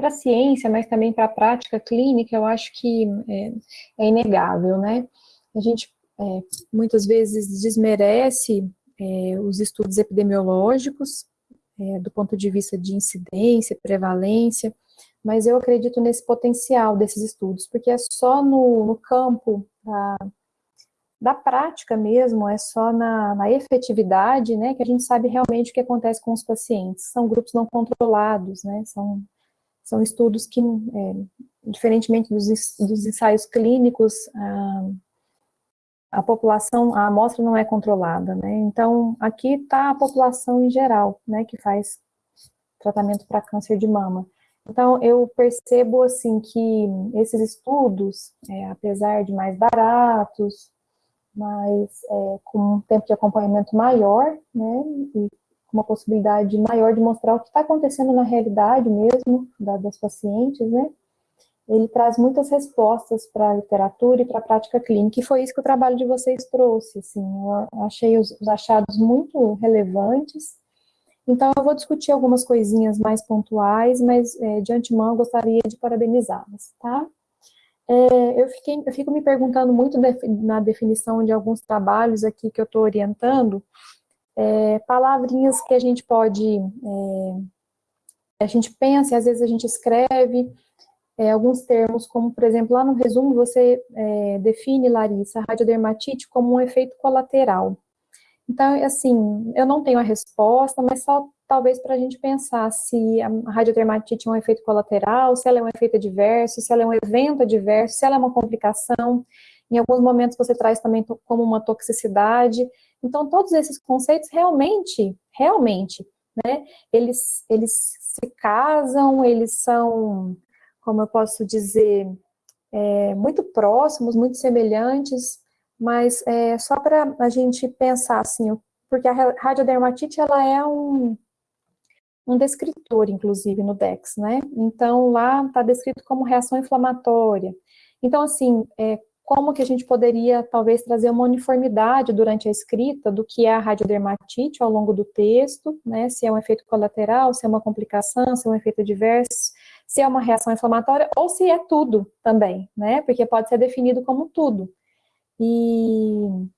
a ciência, mas também para a prática clínica, eu acho que é, é inegável, né? A gente é, muitas vezes desmerece é, os estudos epidemiológicos, é, do ponto de vista de incidência, prevalência, mas eu acredito nesse potencial desses estudos, porque é só no, no campo da, da, prática mesmo, é só na, na, efetividade, né, que a gente sabe realmente o que acontece com os pacientes. São grupos não controlados, né, são são estudos que, é, diferentemente dos, dos, ensaios clínicos, a, a, população, a amostra não é controlada, né? Então, aqui está a população em geral, né, que faz tratamento para câncer de mama. Então, eu percebo, assim, que esses estudos, é, apesar de mais baratos, mas é, com um tempo de acompanhamento maior, né, e uma possibilidade maior de mostrar o que está acontecendo na realidade mesmo da, das pacientes, né? Ele traz muitas respostas para a literatura e para a prática clínica, e foi isso que o trabalho de vocês trouxe, assim, eu achei os, os achados muito relevantes, então eu vou discutir algumas coisinhas mais pontuais, mas é, de antemão eu gostaria de parabenizá-las, tá? É, eu, fiquei, eu fico me perguntando muito na definição de alguns trabalhos aqui que eu estou orientando, é, palavrinhas que a gente pode, é, a gente pensa, às vezes a gente escreve, é, alguns termos, como, por exemplo, lá no resumo você é, define, Larissa, a radiodermatite como um efeito colateral. Então, assim, eu não tenho a resposta, mas só talvez para a gente pensar se a radiodermatite é um efeito colateral, se ela é um efeito adverso, se ela é um evento adverso, se ela é uma complicação. Em alguns momentos você traz também como uma toxicidade. Então, todos esses conceitos realmente, realmente, né, eles, eles se casam, eles são, como eu posso dizer, é, muito próximos, muito semelhantes, mas é, só para a gente pensar assim, porque a radiodermatite ela é um, um descritor, inclusive, no DEX, né? Então, lá está descrito como reação inflamatória. Então, assim, é, como que a gente poderia, talvez, trazer uma uniformidade durante a escrita do que é a radiodermatite ao longo do texto, né? Se é um efeito colateral, se é uma complicação, se é um efeito adverso, se é uma reação inflamatória, ou se é tudo também, né? Porque pode ser definido como tudo. E,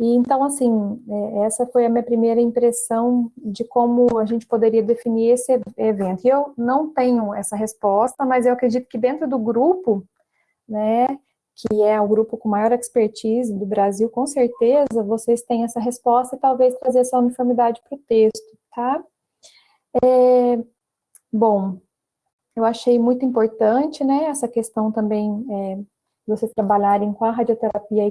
e então, assim, é, essa foi a minha primeira impressão de como a gente poderia definir esse evento. E eu não tenho essa resposta, mas eu acredito que dentro do grupo, né, que é o grupo com maior expertise do Brasil, com certeza vocês têm essa resposta e talvez trazer essa uniformidade para o texto, tá? É, bom, eu achei muito importante, né, essa questão também é, vocês trabalharem com a radioterapia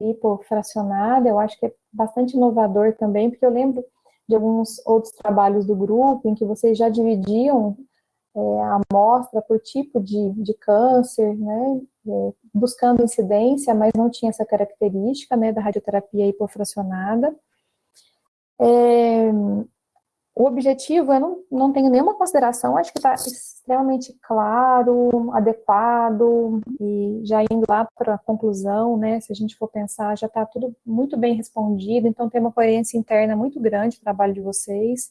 hipofracionada, eu acho que é bastante inovador também, porque eu lembro de alguns outros trabalhos do grupo em que vocês já dividiam é, a amostra por tipo de, de câncer, né, é, buscando incidência, mas não tinha essa característica, né, da radioterapia hipofracionada. É, o objetivo, eu não, não tenho nenhuma consideração, acho que está extremamente claro, adequado, e já indo lá para a conclusão, né, se a gente for pensar, já está tudo muito bem respondido, então tem uma coerência interna muito grande o trabalho de vocês.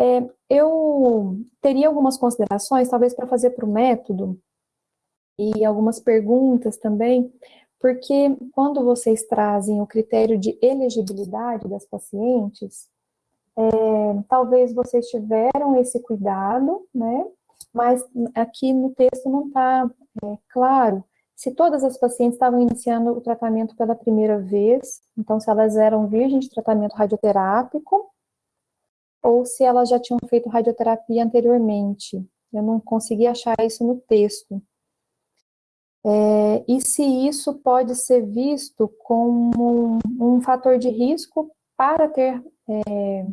É, eu teria algumas considerações, talvez para fazer para o método, e algumas perguntas também, porque quando vocês trazem o critério de elegibilidade das pacientes, é, talvez vocês tiveram esse cuidado, né? Mas aqui no texto não está é, claro se todas as pacientes estavam iniciando o tratamento pela primeira vez, então se elas eram virgens de tratamento radioterápico, ou se elas já tinham feito radioterapia anteriormente. Eu não consegui achar isso no texto. É, e se isso pode ser visto como um, um fator de risco para ter é,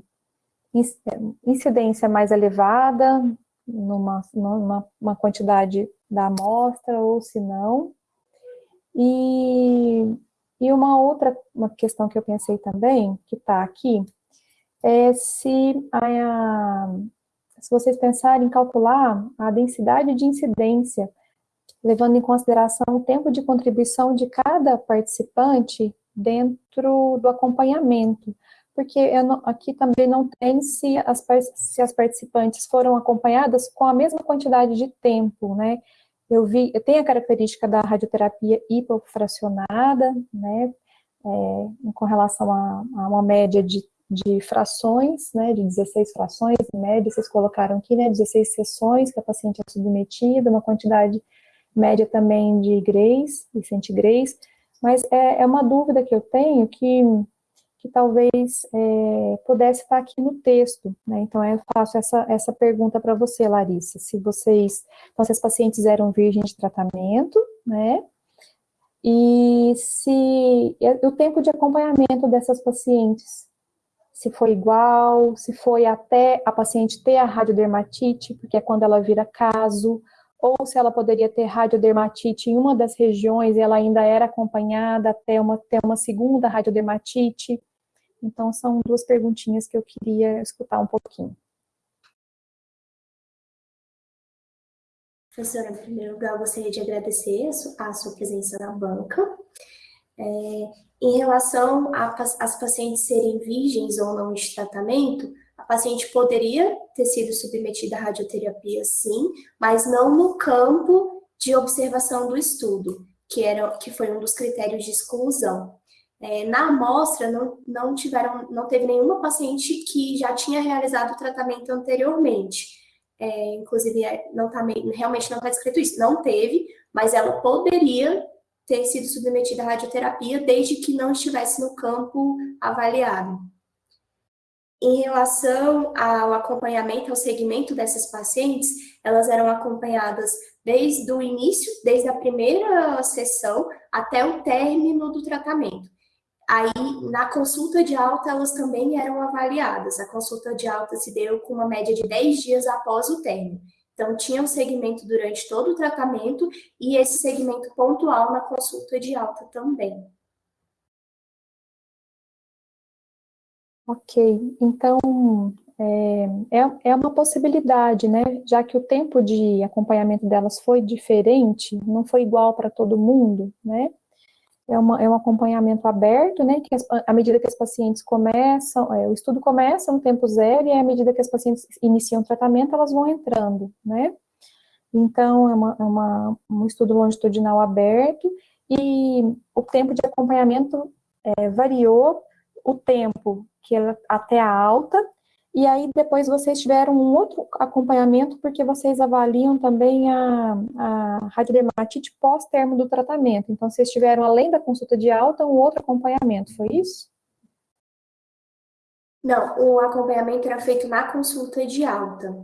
incidência mais elevada, numa, numa uma quantidade da amostra, ou se não. E, e uma outra uma questão que eu pensei também, que está aqui, é se, a, se vocês pensarem em calcular a densidade de incidência, levando em consideração o tempo de contribuição de cada participante dentro do acompanhamento porque não, aqui também não tem se as, se as participantes foram acompanhadas com a mesma quantidade de tempo, né? Eu vi, tenho a característica da radioterapia hipofracionada, né, é, com relação a, a uma média de, de frações, né, de 16 frações, em média, vocês colocaram aqui, né, 16 sessões que a paciente é submetida, uma quantidade média também de grays, de centigrays, mas é, é uma dúvida que eu tenho que que talvez é, pudesse estar aqui no texto, né? Então, eu faço essa, essa pergunta para você, Larissa, se vocês, então, se as pacientes eram virgens de tratamento, né? E se o tempo de acompanhamento dessas pacientes, se foi igual, se foi até a paciente ter a radiodermatite, porque é quando ela vira caso, ou se ela poderia ter radiodermatite em uma das regiões e ela ainda era acompanhada até uma, ter uma segunda radiodermatite. Então, são duas perguntinhas que eu queria escutar um pouquinho. Professora, em primeiro lugar, eu gostaria de agradecer a sua presença na banca. É, em relação às pacientes serem virgens ou não de tratamento, paciente poderia ter sido submetida à radioterapia, sim, mas não no campo de observação do estudo, que, era, que foi um dos critérios de exclusão. É, na amostra, não, não, tiveram, não teve nenhuma paciente que já tinha realizado o tratamento anteriormente. É, inclusive, é, não tá, realmente não está descrito isso. Não teve, mas ela poderia ter sido submetida à radioterapia desde que não estivesse no campo avaliado. Em relação ao acompanhamento, ao segmento dessas pacientes, elas eram acompanhadas desde o início, desde a primeira sessão até o término do tratamento. Aí, na consulta de alta, elas também eram avaliadas. A consulta de alta se deu com uma média de 10 dias após o término. Então, tinha um segmento durante todo o tratamento e esse segmento pontual na consulta de alta também. Ok, então é, é, é uma possibilidade, né? Já que o tempo de acompanhamento delas foi diferente, não foi igual para todo mundo, né? É, uma, é um acompanhamento aberto, né? Que as, à medida que as pacientes começam, é, o estudo começa no tempo zero e à medida que as pacientes iniciam o tratamento, elas vão entrando, né? Então, é, uma, é uma, um estudo longitudinal aberto e o tempo de acompanhamento é, variou o tempo que ela, até a alta e aí depois vocês tiveram um outro acompanhamento, porque vocês avaliam também a, a radiodermatite pós-termo do tratamento. Então, vocês tiveram, além da consulta de alta, um outro acompanhamento, foi isso? Não, o acompanhamento era feito na consulta de alta.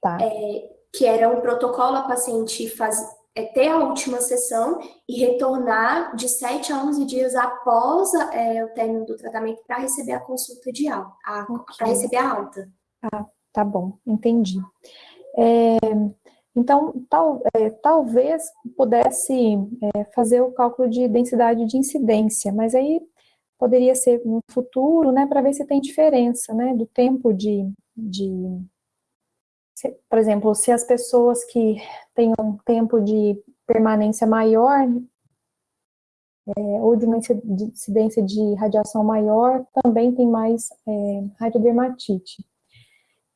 Tá. É, que era um protocolo a paciente faz, é ter a última sessão e retornar de 7 a 11 dias após é, o término do tratamento para receber a consulta de alta, okay. para receber a alta. Ah, tá bom, entendi. É, então, tal, é, talvez pudesse é, fazer o cálculo de densidade de incidência, mas aí poderia ser no futuro, né, para ver se tem diferença, né, do tempo de, de se, por exemplo, se as pessoas que têm um tempo de permanência maior, é, ou de uma incidência de radiação maior, também tem mais é, radiodermatite.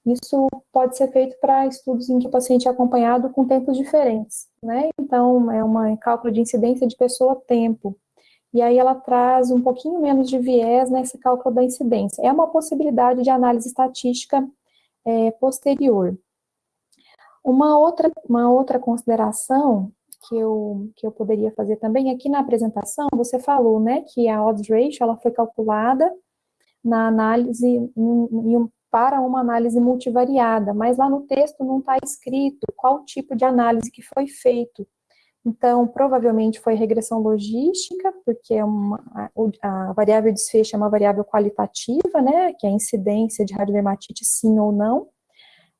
Isso pode ser feito para estudos em que o paciente é acompanhado com tempos diferentes, né? Então, é um cálculo de incidência de pessoa-tempo. E aí ela traz um pouquinho menos de viés nesse cálculo da incidência. É uma possibilidade de análise estatística é, posterior. Uma outra, uma outra consideração que eu, que eu poderia fazer também, aqui na apresentação, você falou, né, que a odds ratio, ela foi calculada na análise, em, para uma análise multivariada, mas lá no texto não está escrito qual tipo de análise que foi feito. Então, provavelmente foi regressão logística, porque é uma, a, a, variável desfecho é uma variável qualitativa, né, que é a incidência de radiodermatite sim ou não,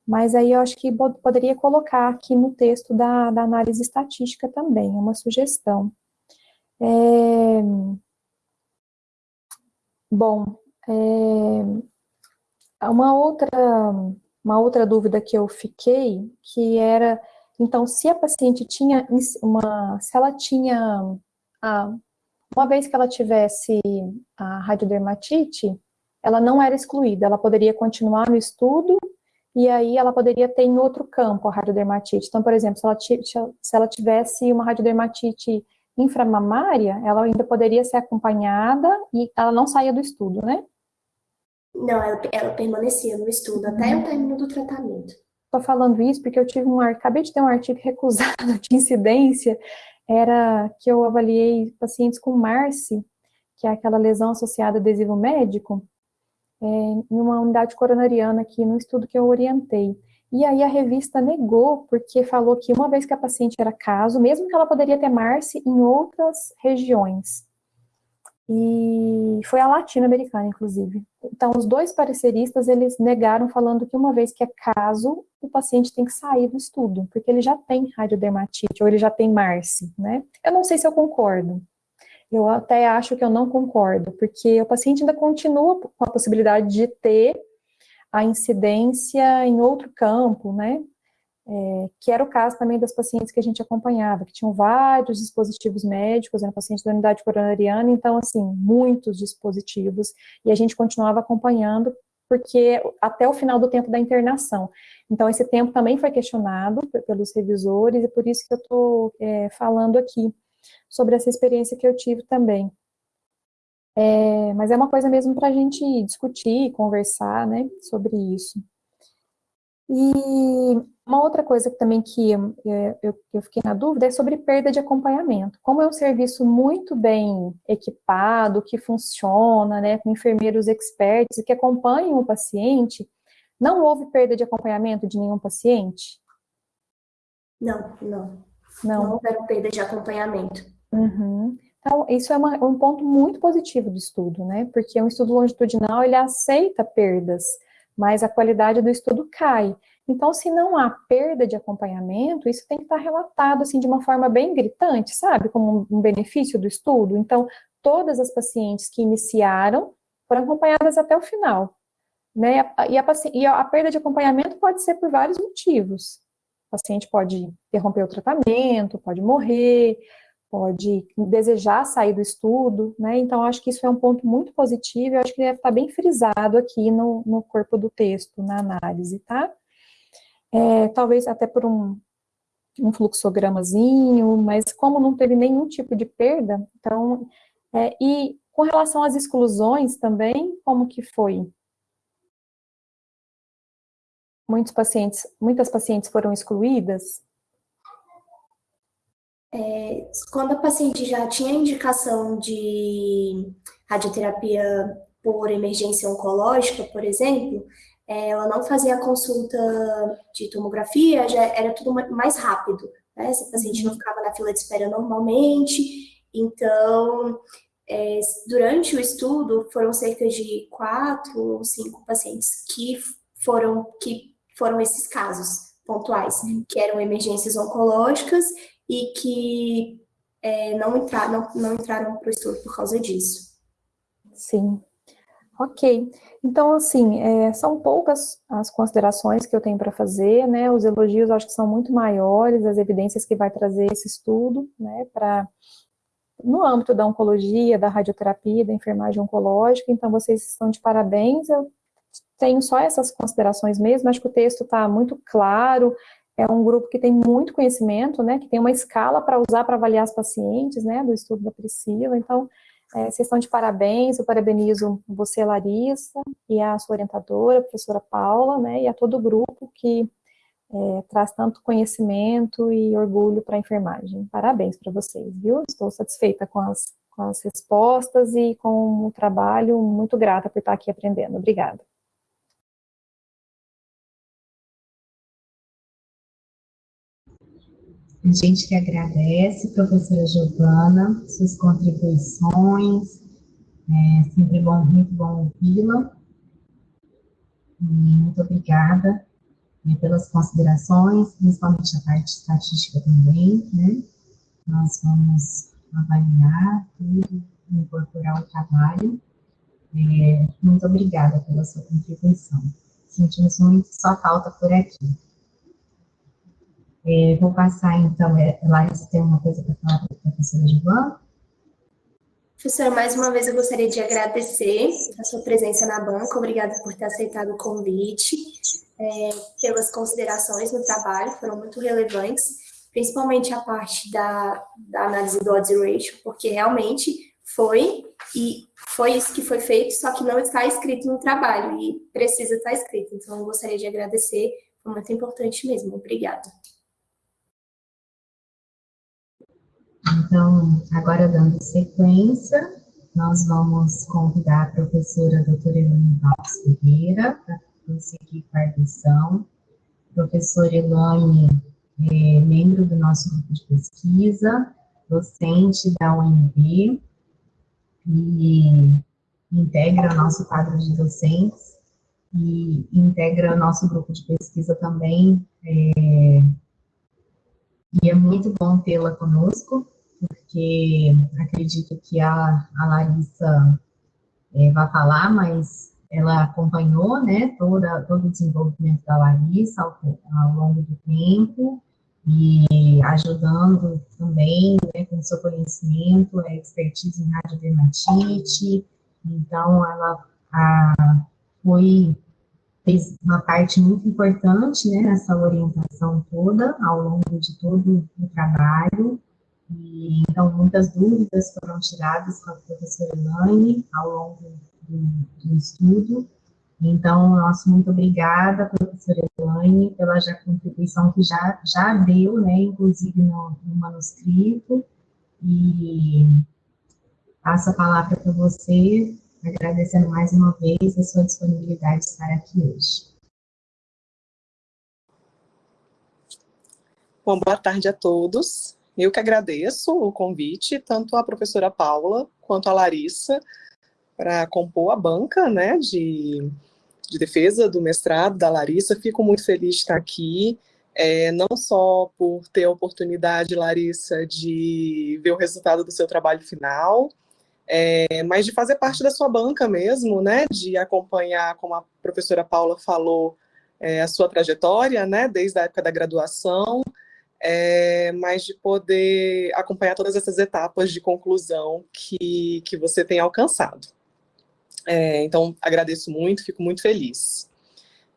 mas aí eu acho que poderia colocar aqui no texto da, da análise estatística também, é uma sugestão. É... Bom, é... uma, outra, uma outra dúvida que eu fiquei, que era, então, se a paciente tinha uma, se ela tinha, ah, uma vez que ela tivesse a radiodermatite, ela não era excluída, ela poderia continuar no estudo e aí ela poderia ter em outro campo a radiodermatite. Então, por exemplo, se ela, se ela tivesse uma radiodermatite inframamária, ela ainda poderia ser acompanhada e ela não saía do estudo, né? Não, ela, ela permanecia no estudo até o término do tratamento. Estou falando isso porque eu tive um, acabei de ter um artigo recusado de incidência, era que eu avaliei pacientes com MARSE, que é aquela lesão associada a adesivo médico, em uma unidade coronariana aqui no estudo que eu orientei. E aí a revista negou, porque falou que uma vez que a paciente era caso, mesmo que ela poderia ter MARSE em outras regiões. E foi a latino-americana, inclusive. Então, os dois pareceristas, eles negaram, falando que uma vez que é caso, o paciente tem que sair do estudo, porque ele já tem radiodermatite, ou ele já tem MARSE, né? Eu não sei se eu concordo, eu até acho que eu não concordo, porque o paciente ainda continua com a possibilidade de ter a incidência em outro campo, né? É, que era o caso também das pacientes que a gente acompanhava, que tinham vários dispositivos médicos, era paciente da unidade coronariana, então, assim, muitos dispositivos, e a gente continuava acompanhando, porque até o final do tempo da internação. Então, esse tempo também foi questionado pelos revisores, e por isso que eu estou é, falando aqui sobre essa experiência que eu tive também. É, mas é uma coisa mesmo para a gente discutir, conversar, né, sobre isso. E uma outra coisa também que é, eu, eu, fiquei na dúvida é sobre perda de acompanhamento. Como é um serviço muito bem equipado, que funciona, né, com enfermeiros expertos que acompanham o paciente, não houve perda de acompanhamento de nenhum paciente? Não, não. Não, não houve perda de acompanhamento. Uhum. Então, isso é uma, um ponto muito positivo do estudo, né? Porque um estudo longitudinal, ele aceita perdas, mas a qualidade do estudo cai. Então, se não há perda de acompanhamento, isso tem que estar relatado, assim, de uma forma bem gritante, sabe? Como um benefício do estudo. Então, todas as pacientes que iniciaram foram acompanhadas até o final. Né? E, a, e a perda de acompanhamento pode ser por vários motivos. O paciente pode interromper o tratamento, pode morrer, pode desejar sair do estudo, né? Então, acho que isso é um ponto muito positivo, eu acho que deve estar bem frisado aqui no, no corpo do texto, na análise, tá? É, talvez até por um, um fluxogramazinho, mas como não teve nenhum tipo de perda, então, é, e com relação às exclusões também, como que foi? Muitos pacientes, muitas pacientes foram excluídas? É, quando a paciente já tinha indicação de radioterapia por emergência oncológica, por exemplo, é, ela não fazia a consulta de tomografia, já era tudo mais rápido. Né? Essa paciente não uhum. ficava na fila de espera normalmente, então, é, durante o estudo, foram cerca de quatro ou cinco pacientes que foram, que foram esses casos pontuais, uhum. que eram emergências oncológicas e que é, não, entrar, não, não entraram para o estudo por causa disso. Sim. Ok. Então, assim, é, são poucas as considerações que eu tenho para fazer, né? Os elogios acho que são muito maiores, as evidências que vai trazer esse estudo, né? Para no âmbito da oncologia, da radioterapia, da enfermagem oncológica, então vocês estão de parabéns, eu tenho só essas considerações mesmo, acho que o texto está muito claro, é um grupo que tem muito conhecimento, né, que tem uma escala para usar para avaliar as pacientes, né, do estudo da Priscila, então, é, vocês estão de parabéns, eu parabenizo você, Larissa, e a sua orientadora, a professora Paula, né, e a todo o grupo que é, traz tanto conhecimento e orgulho para a enfermagem. Parabéns para vocês, viu? Estou satisfeita com as, com as respostas e com o trabalho, muito grata por estar aqui aprendendo. Obrigada. A gente que agradece, professora Giovana, suas contribuições, é sempre bom, muito bom ouvi-la. Muito obrigada né, pelas considerações, principalmente a parte estatística também, né? Nós vamos avaliar tudo, incorporar o trabalho. É, muito obrigada pela sua contribuição. Sentimos muito sua falta por aqui. É, vou passar, então, é, Larissa tem uma coisa para falar para a professora Giovana? Professora, mais uma vez eu gostaria de agradecer a sua presença na banca, obrigada por ter aceitado o convite, é, pelas considerações no trabalho, foram muito relevantes, principalmente a parte da, da análise do odds ratio, porque realmente foi, e foi isso que foi feito, só que não está escrito no trabalho, e precisa estar escrito, então eu gostaria de agradecer, foi muito importante mesmo, obrigada. Então, agora dando sequência, nós vamos convidar a professora doutora Elaine Valls Ferreira para prosseguir com a lição. Professora Elaine é membro do nosso grupo de pesquisa, docente da UNB e integra o nosso quadro de docentes e integra o nosso grupo de pesquisa também. É, e é muito bom tê-la conosco porque acredito que a, a Larissa é, vai falar, mas ela acompanhou, né, toda, todo o desenvolvimento da Larissa ao, ao longo do tempo, e ajudando também, né, com seu conhecimento, é expertise em radiodermatite, então ela a, foi, fez uma parte muito importante, né, nessa orientação toda, ao longo de todo o trabalho, e, então, muitas dúvidas foram tiradas com a professora Elaine ao longo do, do estudo. Então, nosso muito obrigada, professora Elaine, pela já contribuição que já, já deu, né, inclusive no, no manuscrito. E passo a palavra para você, agradecendo mais uma vez a sua disponibilidade de estar aqui hoje. Bom, boa tarde a todos. Eu que agradeço o convite, tanto à professora Paula quanto à Larissa, para compor a banca né, de de defesa do mestrado da Larissa, fico muito feliz de estar aqui, é, não só por ter a oportunidade, Larissa, de ver o resultado do seu trabalho final, é, mas de fazer parte da sua banca mesmo, né, de acompanhar, como a professora Paula falou, é, a sua trajetória, né, desde a época da graduação, é, mas de poder acompanhar todas essas etapas de conclusão que, que você tem alcançado. É, então, agradeço muito, fico muito feliz.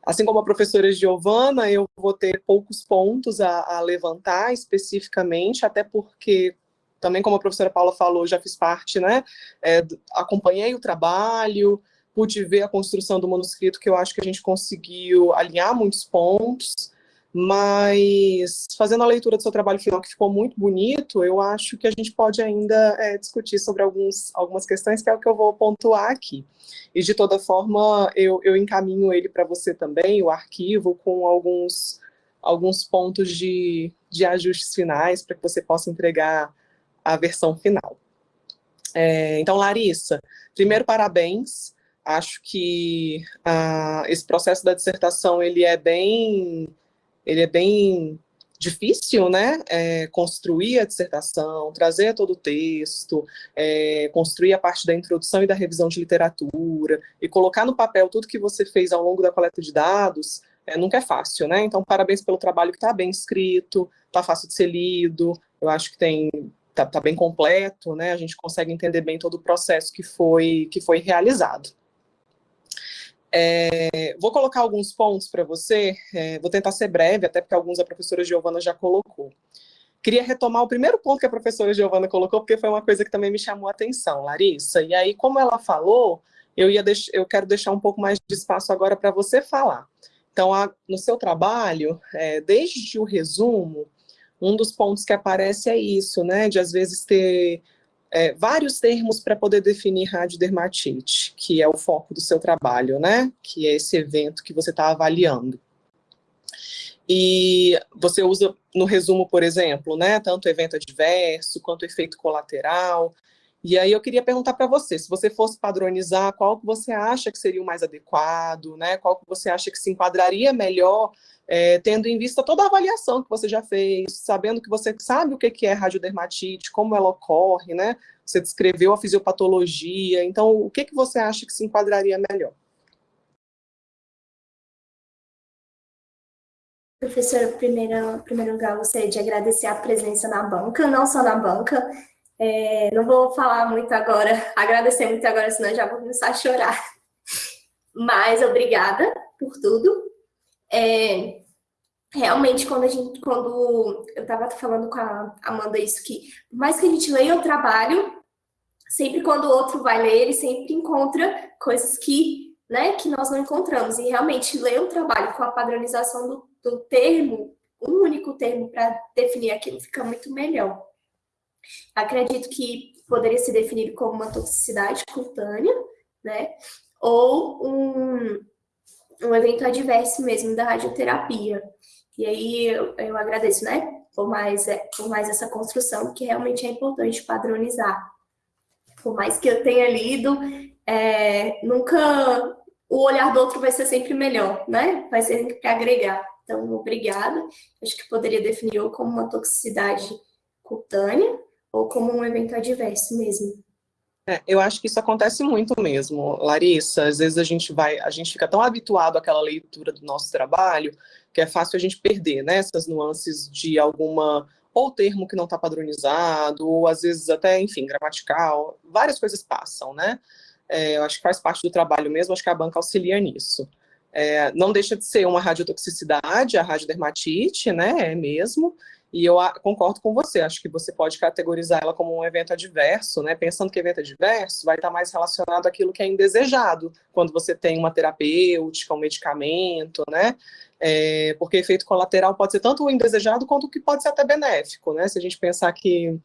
Assim como a professora Giovana, eu vou ter poucos pontos a, a levantar especificamente, até porque também como a professora Paula falou, já fiz parte, né, é, acompanhei o trabalho, pude ver a construção do manuscrito, que eu acho que a gente conseguiu alinhar muitos pontos, mas fazendo a leitura do seu trabalho final, que ficou muito bonito, eu acho que a gente pode ainda é, discutir sobre alguns, algumas questões, que é o que eu vou pontuar aqui. E, de toda forma, eu, eu encaminho ele para você também, o arquivo, com alguns, alguns pontos de, de ajustes finais, para que você possa entregar a versão final. É, então, Larissa, primeiro, parabéns. Acho que ah, esse processo da dissertação, ele é bem ele é bem difícil, né, é, construir a dissertação, trazer todo o texto, é, construir a parte da introdução e da revisão de literatura, e colocar no papel tudo que você fez ao longo da coleta de dados, é, nunca é fácil, né, então parabéns pelo trabalho que está bem escrito, está fácil de ser lido, eu acho que tem, está tá bem completo, né, a gente consegue entender bem todo o processo que foi, que foi realizado. É, vou colocar alguns pontos para você, é, vou tentar ser breve, até porque alguns a professora Giovana já colocou. Queria retomar o primeiro ponto que a professora Giovana colocou, porque foi uma coisa que também me chamou a atenção, Larissa. E aí, como ela falou, eu, ia deix eu quero deixar um pouco mais de espaço agora para você falar. Então, a, no seu trabalho, é, desde o resumo, um dos pontos que aparece é isso, né, de às vezes ter é, vários termos para poder definir radiodermatite, que é o foco do seu trabalho, né? Que é esse evento que você está avaliando. E você usa no resumo, por exemplo, né? Tanto evento adverso, quanto efeito colateral. E aí eu queria perguntar para você, se você fosse padronizar, qual que você acha que seria o mais adequado, né? Qual que você acha que se enquadraria melhor é, tendo em vista toda a avaliação que você já fez, sabendo que você sabe o que é radiodermatite, como ela ocorre, né? Você descreveu a fisiopatologia, então o que, que você acha que se enquadraria melhor? Professor, primeiro, primeiro lugar, gostaria de agradecer a presença na banca, não só na banca, é, não vou falar muito agora, agradecer muito agora, senão já vou começar a chorar. Mas obrigada por tudo. É, realmente, quando a gente, quando eu estava falando com a Amanda isso, que por mais que a gente leia o trabalho, sempre quando o outro vai ler, ele sempre encontra coisas que, né, que nós não encontramos. E realmente, ler o trabalho com a padronização do, do termo, um único termo para definir aquilo, fica muito melhor. Acredito que poderia ser definido como uma toxicidade cutânea, né, ou um, um evento adverso mesmo da radioterapia. E aí eu, eu agradeço, né, por mais, é, por mais essa construção, que realmente é importante padronizar. Por mais que eu tenha lido, é, nunca o olhar do outro vai ser sempre melhor, né? Vai ser sempre agregar. Então, obrigada. Acho que poderia definir ou como uma toxicidade cutânea ou como um evento adverso mesmo. É, eu acho que isso acontece muito mesmo, Larissa. Às vezes a gente vai, a gente fica tão habituado àquela leitura do nosso trabalho que é fácil a gente perder né, essas nuances de alguma ou termo que não está padronizado, ou às vezes até, enfim, gramatical, várias coisas passam, né? É, eu acho que faz parte do trabalho mesmo, acho que a banca auxilia nisso. É, não deixa de ser uma radiotoxicidade, a radiodermatite, né, é mesmo, e eu concordo com você, acho que você pode categorizar ela como um evento adverso, né? Pensando que evento adverso vai estar mais relacionado àquilo que é indesejado, quando você tem uma terapêutica, um medicamento, né? É, porque efeito colateral pode ser tanto indesejado quanto o que pode ser até benéfico, né? Se a gente pensar que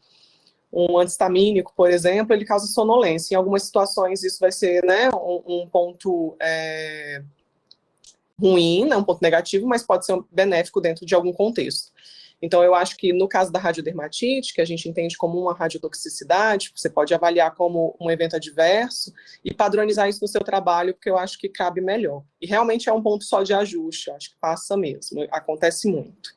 um antistamínico, por exemplo, ele causa sonolência. Em algumas situações isso vai ser né, um, um ponto é, ruim, né, um ponto negativo, mas pode ser benéfico dentro de algum contexto. Então, eu acho que no caso da radiodermatite, que a gente entende como uma radiotoxicidade, você pode avaliar como um evento adverso e padronizar isso no seu trabalho, porque eu acho que cabe melhor. E realmente é um ponto só de ajuste, acho que passa mesmo, acontece muito.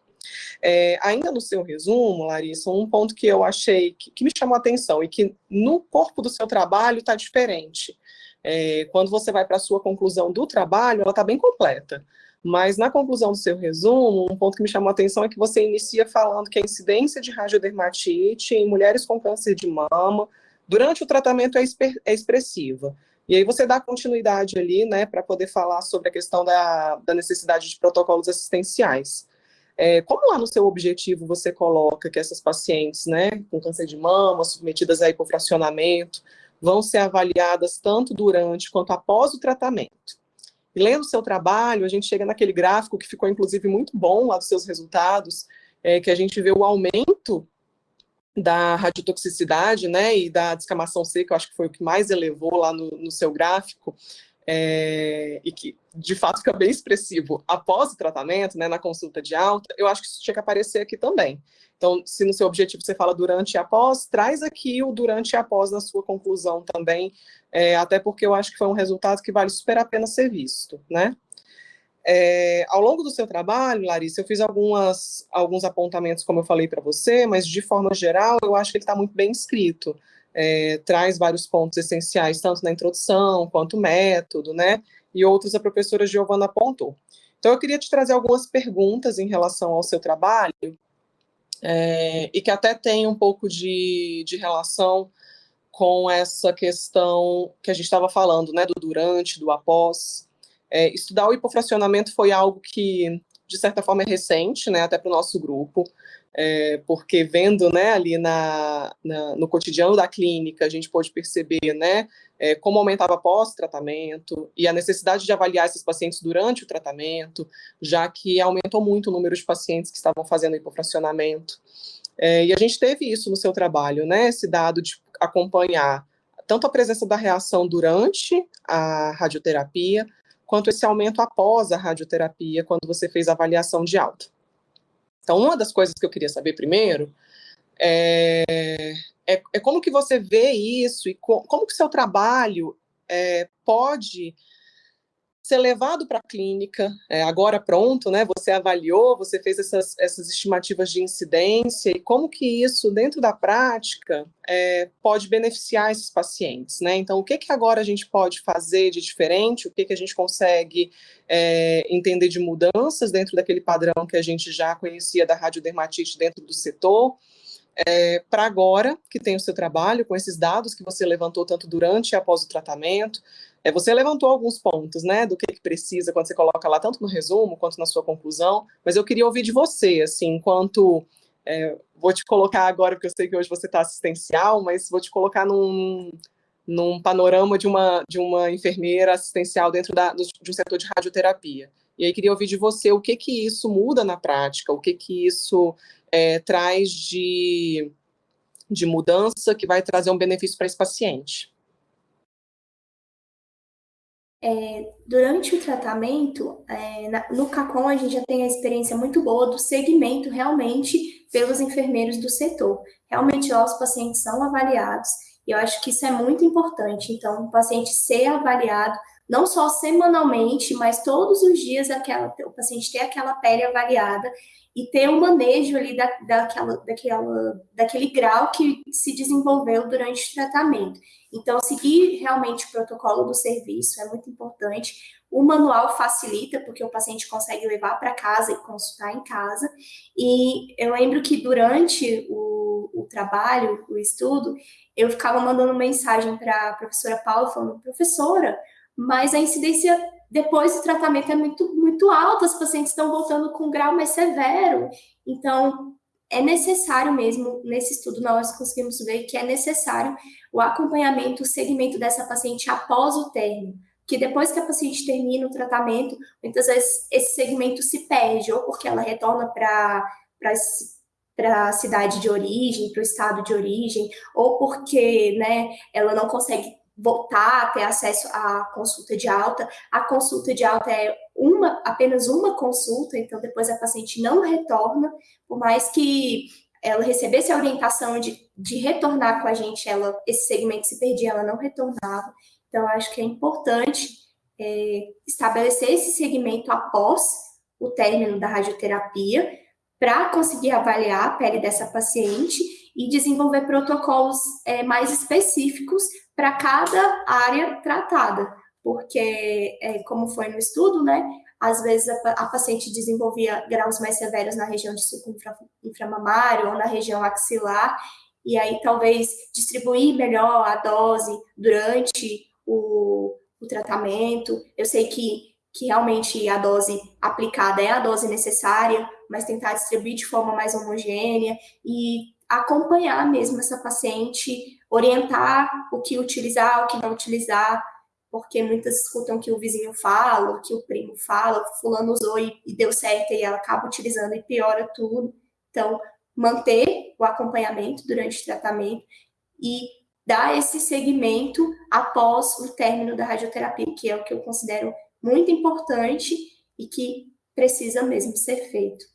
É, ainda no seu resumo, Larissa, um ponto que eu achei que, que me chamou a atenção e que no corpo do seu trabalho está diferente. É, quando você vai para a sua conclusão do trabalho, ela está bem completa. Mas na conclusão do seu resumo, um ponto que me chamou a atenção é que você inicia falando que a incidência de radiodermatite em mulheres com câncer de mama durante o tratamento é, é expressiva. E aí você dá continuidade ali, né, para poder falar sobre a questão da, da necessidade de protocolos assistenciais. É, como lá no seu objetivo você coloca que essas pacientes, né, com câncer de mama, submetidas a hipofracionamento, vão ser avaliadas tanto durante quanto após o tratamento? E lendo o seu trabalho, a gente chega naquele gráfico que ficou, inclusive, muito bom lá dos seus resultados, é, que a gente vê o aumento da radiotoxicidade, né, e da descamação seca, eu acho que foi o que mais elevou lá no, no seu gráfico, é, e que de fato fica bem expressivo após o tratamento, né, na consulta de alta, eu acho que isso tinha que aparecer aqui também. Então, se no seu objetivo você fala durante e após, traz aqui o durante e após na sua conclusão também, é, até porque eu acho que foi um resultado que vale super a pena ser visto, né? É, ao longo do seu trabalho, Larissa, eu fiz algumas, alguns apontamentos, como eu falei para você, mas de forma geral, eu acho que ele está muito bem escrito é, traz vários pontos essenciais, tanto na introdução, quanto método, né? E outros a professora Giovana apontou. Então, eu queria te trazer algumas perguntas em relação ao seu trabalho, é, e que até tem um pouco de, de relação com essa questão que a gente estava falando, né, do durante, do após. É, estudar o hipofracionamento foi algo que, de certa forma, é recente, né, até para o nosso grupo é, porque vendo né, ali na, na, no cotidiano da clínica, a gente pôde perceber né, é, como aumentava pós-tratamento e a necessidade de avaliar esses pacientes durante o tratamento, já que aumentou muito o número de pacientes que estavam fazendo hipofracionamento. É, e a gente teve isso no seu trabalho, né, esse dado de acompanhar tanto a presença da reação durante a radioterapia, quanto esse aumento após a radioterapia, quando você fez a avaliação de alta. Então, uma das coisas que eu queria saber primeiro é, é, é como que você vê isso e co, como que seu trabalho é, pode ser levado para a clínica, é, agora pronto, né? Você avaliou, você fez essas, essas estimativas de incidência e como que isso, dentro da prática, é, pode beneficiar esses pacientes, né? Então, o que que agora a gente pode fazer de diferente, o que que a gente consegue é, entender de mudanças dentro daquele padrão que a gente já conhecia da radiodermatite dentro do setor, é, para agora, que tem o seu trabalho, com esses dados que você levantou tanto durante e após o tratamento, é, você levantou alguns pontos, né, do que, que, precisa quando você coloca lá, tanto no resumo quanto na sua conclusão, mas eu queria ouvir de você, assim, enquanto, é, vou te colocar agora, porque eu sei que hoje você está assistencial, mas vou te colocar num, num panorama de uma, de uma enfermeira assistencial dentro da, de um setor de radioterapia. E aí queria ouvir de você o que que isso muda na prática, o que que isso é, traz de, de mudança que vai trazer um benefício para esse paciente. É, durante o tratamento, é, na, no CACOM, a gente já tem a experiência muito boa do segmento realmente pelos enfermeiros do setor. Realmente, os pacientes são avaliados, e eu acho que isso é muito importante. Então, o paciente ser avaliado, não só semanalmente, mas todos os dias, aquela, o paciente ter aquela pele avaliada e ter um manejo ali da, daquela, daquela, daquele grau que se desenvolveu durante o tratamento. Então, seguir realmente o protocolo do serviço é muito importante. O manual facilita, porque o paciente consegue levar para casa e consultar em casa. E eu lembro que durante o, o trabalho, o estudo, eu ficava mandando mensagem para a professora Paula, falando, professora, mas a incidência depois do tratamento é muito, muito alta, os pacientes estão voltando com um grau mais severo. Então, é necessário mesmo, nesse estudo nós conseguimos ver que é necessário o acompanhamento, o segmento dessa paciente após o término, que depois que a paciente termina o tratamento, muitas vezes esse segmento se perde, ou porque ela retorna para para a cidade de origem, para o estado de origem, ou porque né, ela não consegue voltar a ter acesso à consulta de alta. A consulta de alta é uma, apenas uma consulta, então depois a paciente não retorna, por mais que ela recebesse a orientação de, de retornar com a gente, ela, esse segmento se perdia, ela não retornava. Então, acho que é importante é, estabelecer esse segmento após o término da radioterapia, para conseguir avaliar a pele dessa paciente e desenvolver protocolos é, mais específicos para cada área tratada, porque, é, como foi no estudo, né, às vezes a, a, paciente desenvolvia graus mais severos na região de suco infra, inframamário ou na região axilar, e aí talvez distribuir melhor a dose durante o, o tratamento. Eu sei que, que realmente a dose aplicada é a dose necessária, mas tentar distribuir de forma mais homogênea e acompanhar mesmo essa paciente, orientar o que utilizar, o que não utilizar, porque muitas escutam que o vizinho fala, o que o primo fala, fulano usou e, e deu certo e ela acaba utilizando e piora tudo. Então, manter o acompanhamento durante o tratamento e dar esse segmento após o término da radioterapia, que é o que eu considero muito importante e que precisa mesmo ser feito.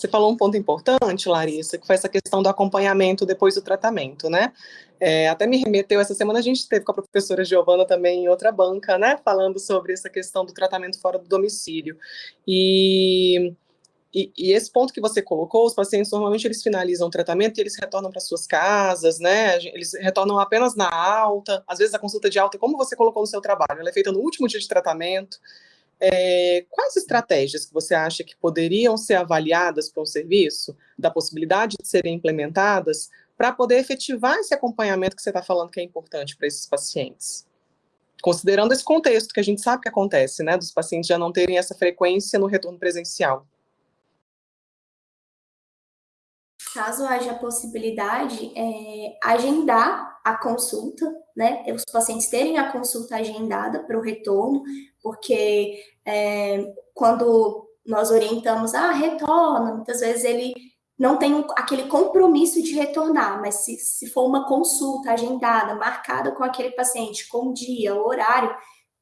Você falou um ponto importante, Larissa, que foi essa questão do acompanhamento depois do tratamento, né? É, até me remeteu, essa semana a gente teve com a professora Giovana também em outra banca, né? Falando sobre essa questão do tratamento fora do domicílio. E, e, e esse ponto que você colocou, os pacientes normalmente eles finalizam o tratamento e eles retornam para suas casas, né? Eles retornam apenas na alta, às vezes a consulta de alta, como você colocou no seu trabalho, ela é feita no último dia de tratamento. É, quais estratégias que você acha que poderiam ser avaliadas para um serviço, da possibilidade de serem implementadas, para poder efetivar esse acompanhamento que você está falando que é importante para esses pacientes? Considerando esse contexto que a gente sabe que acontece, né, dos pacientes já não terem essa frequência no retorno presencial. Caso haja possibilidade, é, agendar a consulta, né? Os pacientes terem a consulta agendada para o retorno, porque é, quando nós orientamos, ah, retorna, muitas vezes ele não tem aquele compromisso de retornar, mas se, se for uma consulta agendada, marcada com aquele paciente, com dia, horário,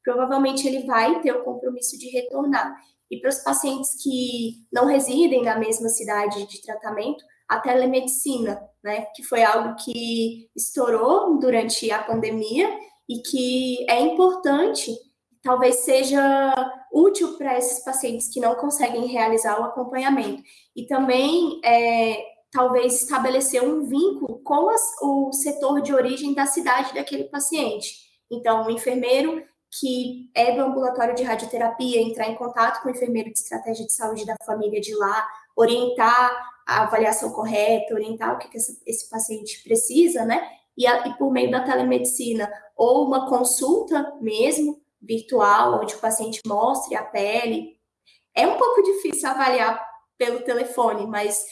provavelmente ele vai ter o compromisso de retornar. E para os pacientes que não residem na mesma cidade de tratamento, a telemedicina, né, que foi algo que estourou durante a pandemia e que é importante talvez seja útil para esses pacientes que não conseguem realizar o acompanhamento. E também, é, talvez, estabelecer um vínculo com as, o setor de origem da cidade daquele paciente. Então, o enfermeiro que é do ambulatório de radioterapia, entrar em contato com o enfermeiro de estratégia de saúde da família de lá, orientar a avaliação correta, orientar o que, que esse, esse paciente precisa, né? E, a, e por meio da telemedicina, ou uma consulta mesmo, virtual, onde o paciente mostre a pele. É um pouco difícil avaliar pelo telefone, mas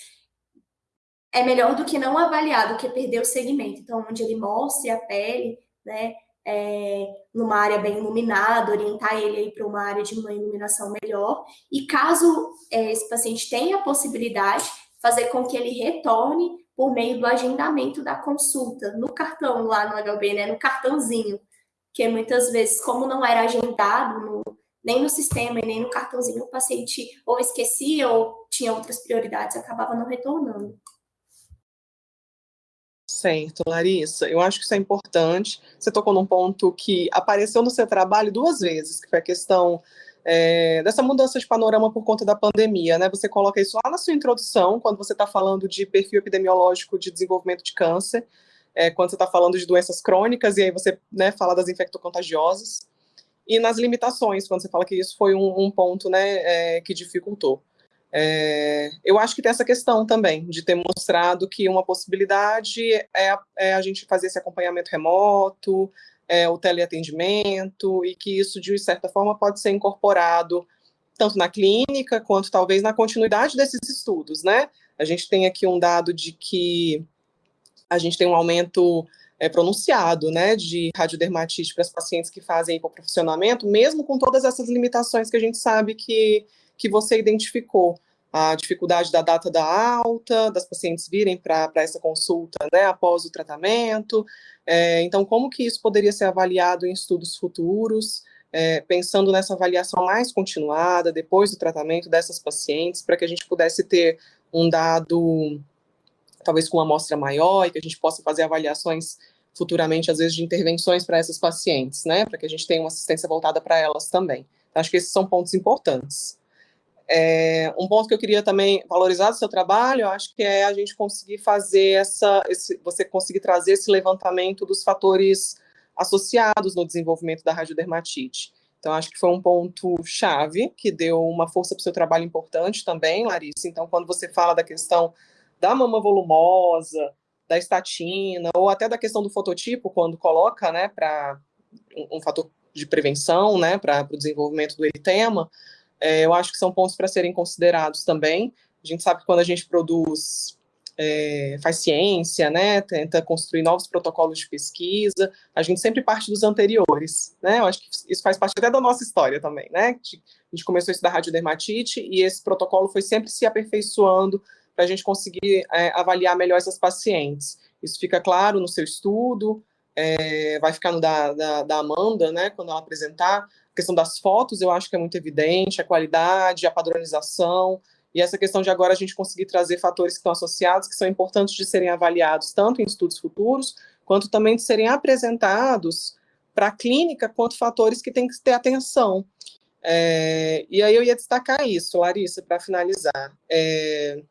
é melhor do que não avaliar, do que perder o segmento. Então, onde ele mostre a pele, né, é, numa área bem iluminada, orientar ele aí para uma área de uma iluminação melhor. E caso é, esse paciente tenha a possibilidade, fazer com que ele retorne por meio do agendamento da consulta, no cartão lá no HB, né, no cartãozinho que muitas vezes, como não era agendado no, nem no sistema e nem no cartãozinho, o paciente ou esquecia ou tinha outras prioridades, acabava não retornando. Certo, Larissa, eu acho que isso é importante. Você tocou num ponto que apareceu no seu trabalho duas vezes, que foi a questão é, dessa mudança de panorama por conta da pandemia, né? Você coloca isso lá na sua introdução, quando você está falando de perfil epidemiológico de desenvolvimento de câncer, é, quando você está falando de doenças crônicas, e aí você né, fala das infectocontagiosas, e nas limitações, quando você fala que isso foi um, um ponto né, é, que dificultou. É, eu acho que tem essa questão também, de ter mostrado que uma possibilidade é, é a gente fazer esse acompanhamento remoto, é, o teleatendimento, e que isso, de certa forma, pode ser incorporado tanto na clínica, quanto talvez na continuidade desses estudos, né? A gente tem aqui um dado de que a gente tem um aumento é, pronunciado, né, de radiodermatite para as pacientes que fazem hipoprofissionamento, mesmo com todas essas limitações que a gente sabe que, que você identificou. A dificuldade da data da alta, das pacientes virem para essa consulta, né, após o tratamento. É, então, como que isso poderia ser avaliado em estudos futuros? é, pensando nessa avaliação mais continuada, depois do tratamento dessas pacientes, para que a gente pudesse ter um dado, talvez com uma amostra maior, e que a gente possa fazer avaliações futuramente, às vezes, de intervenções para essas pacientes, né, para que a gente tenha uma assistência voltada para elas também. Então, acho que esses são pontos importantes. É, um ponto que eu queria também valorizar do seu trabalho, eu acho que é a gente conseguir fazer essa, esse, você conseguir trazer esse levantamento dos fatores associados no desenvolvimento da radiodermatite. Então, acho que foi um ponto chave, que deu uma força para o seu trabalho importante também, Larissa. Então, quando você fala da questão da mama volumosa, da estatina, ou até da questão do fototipo, quando coloca, né, para um, um, fator de prevenção, né, para o desenvolvimento do eritema, é, eu acho que são pontos para serem considerados também. A gente sabe que quando a gente produz, é, faz ciência, né, tenta construir novos protocolos de pesquisa, a gente sempre parte dos anteriores, né, eu acho que isso faz parte até da nossa história também, né, a gente começou a estudar radiodermatite e esse protocolo foi sempre se aperfeiçoando para a gente conseguir é, avaliar melhor essas pacientes. Isso fica claro no seu estudo, é, vai ficar no da, da, da Amanda, né, quando ela apresentar, questão das fotos eu acho que é muito evidente, a qualidade, a padronização, e essa questão de agora a gente conseguir trazer fatores que estão associados, que são importantes de serem avaliados tanto em estudos futuros, quanto também de serem apresentados para a clínica, quanto fatores que tem que ter atenção. É, e aí eu ia destacar isso, Larissa, para finalizar. É,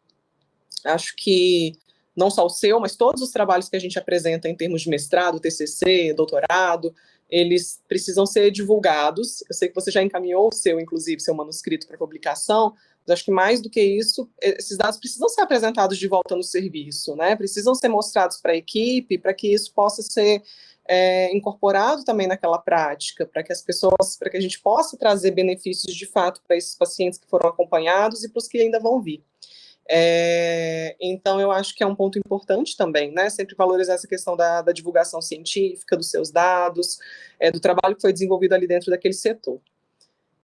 acho que não só o seu, mas todos os trabalhos que a gente apresenta em termos de mestrado, TCC, doutorado, eles precisam ser divulgados. Eu sei que você já encaminhou o seu, inclusive, seu manuscrito para publicação, mas acho que mais do que isso, esses dados precisam ser apresentados de volta no serviço, né? Precisam ser mostrados para a equipe, para que isso possa ser é, incorporado também naquela prática, para que as pessoas, para que a gente possa trazer benefícios de fato para esses pacientes que foram acompanhados e para os que ainda vão vir. É, então, eu acho que é um ponto importante também, né? Sempre valorizar essa questão da, da divulgação científica, dos seus dados, é, do trabalho que foi desenvolvido ali dentro daquele setor.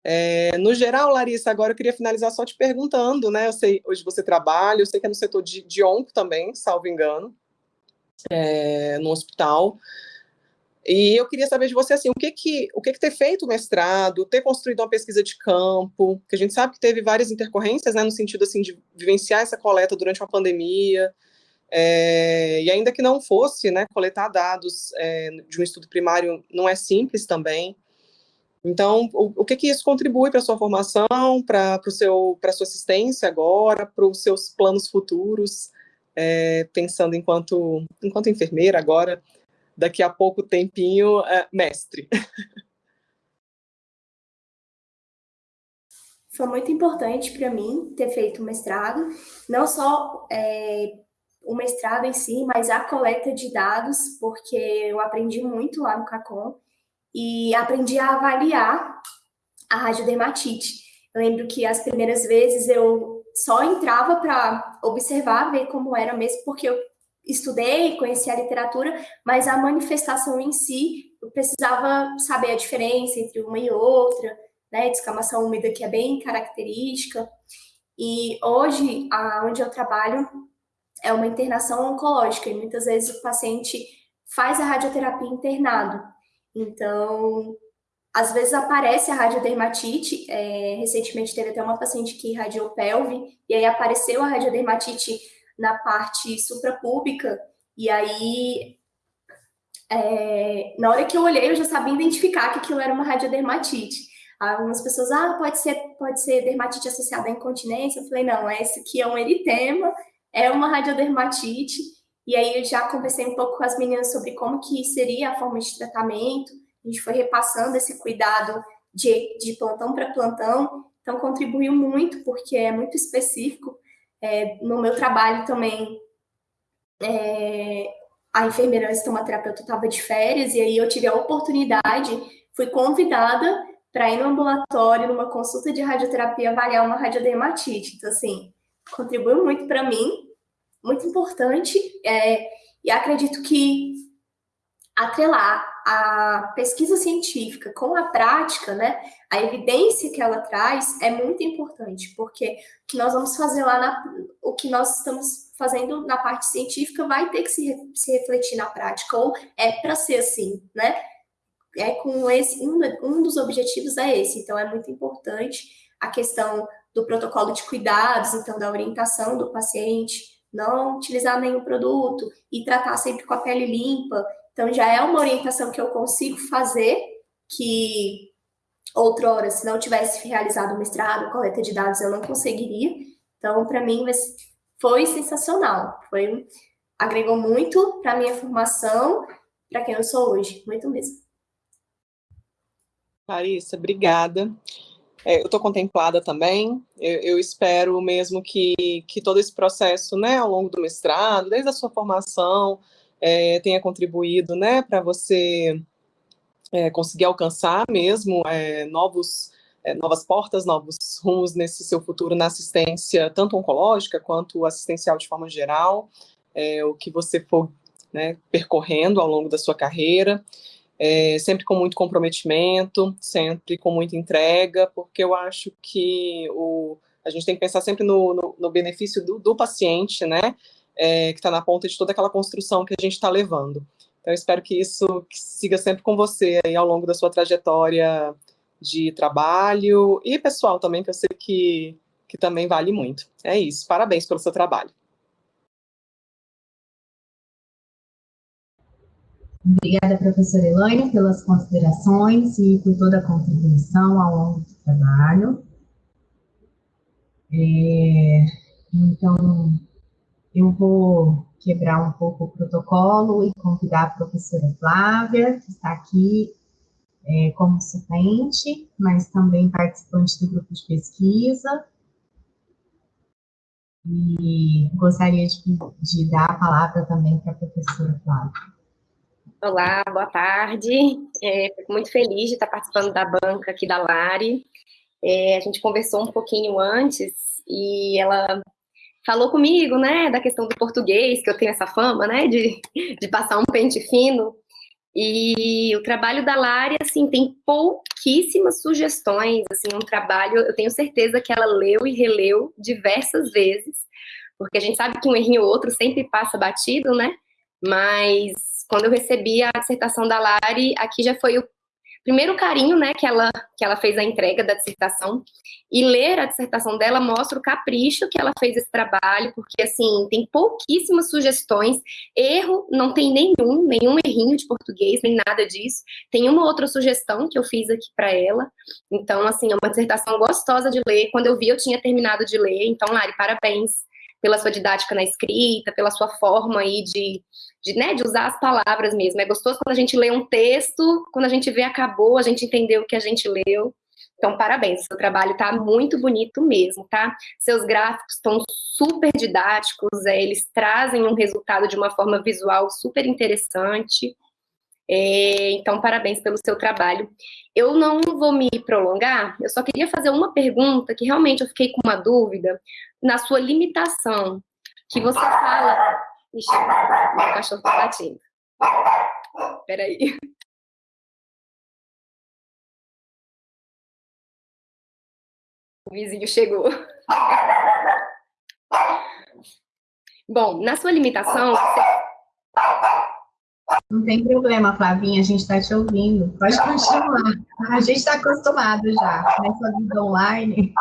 É, no geral, Larissa, agora eu queria finalizar só te perguntando, né? Eu sei, hoje você trabalha, eu sei que é no setor de, de onco também, salvo engano, é, no hospital. E eu queria saber de você, assim, o que que, o que que ter feito o mestrado, ter construído uma pesquisa de campo, que a gente sabe que teve várias intercorrências, né, no sentido, assim, de vivenciar essa coleta durante uma pandemia, é, e ainda que não fosse, né, coletar dados é, de um estudo primário não é simples também. Então, o, o que que isso contribui para a sua formação, para a sua assistência agora, para os seus planos futuros, é, pensando enquanto, enquanto enfermeira agora, daqui a pouco tempinho, é, mestre. Foi muito importante para mim ter feito o mestrado, não só é, o mestrado em si, mas a coleta de dados, porque eu aprendi muito lá no CACOM e aprendi a avaliar a radiodermatite. Eu lembro que as primeiras vezes eu só entrava para observar, ver como era mesmo, porque eu estudei, conheci a literatura, mas a manifestação em si, eu precisava saber a diferença entre uma e outra, né, descamação úmida que é bem característica. E hoje, a, onde eu trabalho, é uma internação oncológica, e muitas vezes o paciente faz a radioterapia internado. Então, às vezes aparece a radiodermatite, é, recentemente teve até uma paciente que irradiou pelve, e aí apareceu a radiodermatite na parte suprapúbica, e aí, é, na hora que eu olhei, eu já sabia identificar que aquilo era uma radiodermatite. Algumas pessoas, ah, pode ser, pode ser dermatite associada à incontinência. Eu falei, não, esse aqui é um eritema, é uma radiodermatite. E aí eu já conversei um pouco com as meninas sobre como que seria a forma de tratamento. A gente foi repassando esse cuidado de, de plantão para plantão. Então, contribuiu muito, porque é muito específico. É, no meu trabalho também, é, a enfermeira estomaterapeuta estava de férias, e aí eu tive a oportunidade, fui convidada para ir no ambulatório, numa consulta de radioterapia, avaliar uma radiodermatite. Então, assim, contribuiu muito para mim, muito importante, é, e acredito que atrelar a pesquisa científica com a prática, né, a evidência que ela traz é muito importante, porque o que nós vamos fazer lá, na, o que nós estamos fazendo na parte científica vai ter que se, se refletir na prática, ou é para ser assim, né? é com esse, um, um dos objetivos é esse, então é muito importante a questão do protocolo de cuidados, então da orientação do paciente, não utilizar nenhum produto e tratar sempre com a pele limpa. Então já é uma orientação que eu consigo fazer que outrora, se não tivesse realizado o mestrado, coleta de dados, eu não conseguiria. Então, para mim, foi sensacional. Foi agregou muito para a minha formação, para quem eu sou hoje, muito mesmo. Larissa, obrigada. É, eu estou contemplada também. Eu, eu, espero mesmo que, que todo esse processo, né, ao longo do mestrado, desde a sua formação, é, tenha contribuído, né, para você é, conseguir alcançar mesmo é, novos, é, novas portas, novos rumos nesse seu futuro na assistência, tanto oncológica quanto assistencial de forma geral, é, o que você for né, percorrendo ao longo da sua carreira, é, sempre com muito comprometimento, sempre com muita entrega, porque eu acho que o, a gente tem que pensar sempre no, no, no benefício do, do, paciente, né, é, que está na ponta de toda aquela construção que a gente está levando. Então, espero que isso siga sempre com você aí ao longo da sua trajetória de trabalho e pessoal também, que eu sei que, que também vale muito. É isso. Parabéns pelo seu trabalho. Obrigada, professora Elaine, pelas considerações e por toda a contribuição ao longo do trabalho. É, então, eu vou quebrar um pouco o protocolo e convidar a professora Flávia, que está aqui é, como suplente, mas também participante do grupo de pesquisa. E gostaria de, de dar a palavra também para a professora Flávia. Olá, boa tarde. É, fico muito feliz de estar participando da banca aqui da Lari. É, a gente conversou um pouquinho antes e ela falou comigo, né, da questão do português, que eu tenho essa fama, né, de, de passar um pente fino. E o trabalho da Lari, assim, tem pouquíssimas sugestões, assim, um trabalho, eu tenho certeza que ela leu e releu diversas vezes, porque a gente sabe que um errinho ou outro sempre passa batido, né, mas quando eu recebi a dissertação da Lari, aqui já foi o primeiro carinho, né, que ela, que ela fez a entrega da dissertação, e ler a dissertação dela mostra o capricho que ela fez esse trabalho, porque, assim, tem pouquíssimas sugestões, erro não tem nenhum, nenhum errinho de português, nem nada disso, tem uma outra sugestão que eu fiz aqui para ela, então, assim, é uma dissertação gostosa de ler, quando eu vi eu tinha terminado de ler, então, Lari, parabéns pela sua didática na escrita, pela sua forma aí de de, né, de usar as palavras mesmo. É gostoso quando a gente lê um texto, quando a gente vê acabou, a gente entendeu o que a gente leu. Então, parabéns, seu trabalho está muito bonito mesmo, tá? Seus gráficos estão super didáticos, é, eles trazem um resultado de uma forma visual super interessante. É, então, parabéns pelo seu trabalho. Eu não vou me prolongar, eu só queria fazer uma pergunta que realmente eu fiquei com uma dúvida na sua limitação, que você fala Ixi, meu cachorro tá latindo. Peraí. O vizinho chegou. Bom, na sua limitação. Não tem problema, Flavinha, a gente está te ouvindo. Pode continuar. A gente está acostumado já nessa vida online.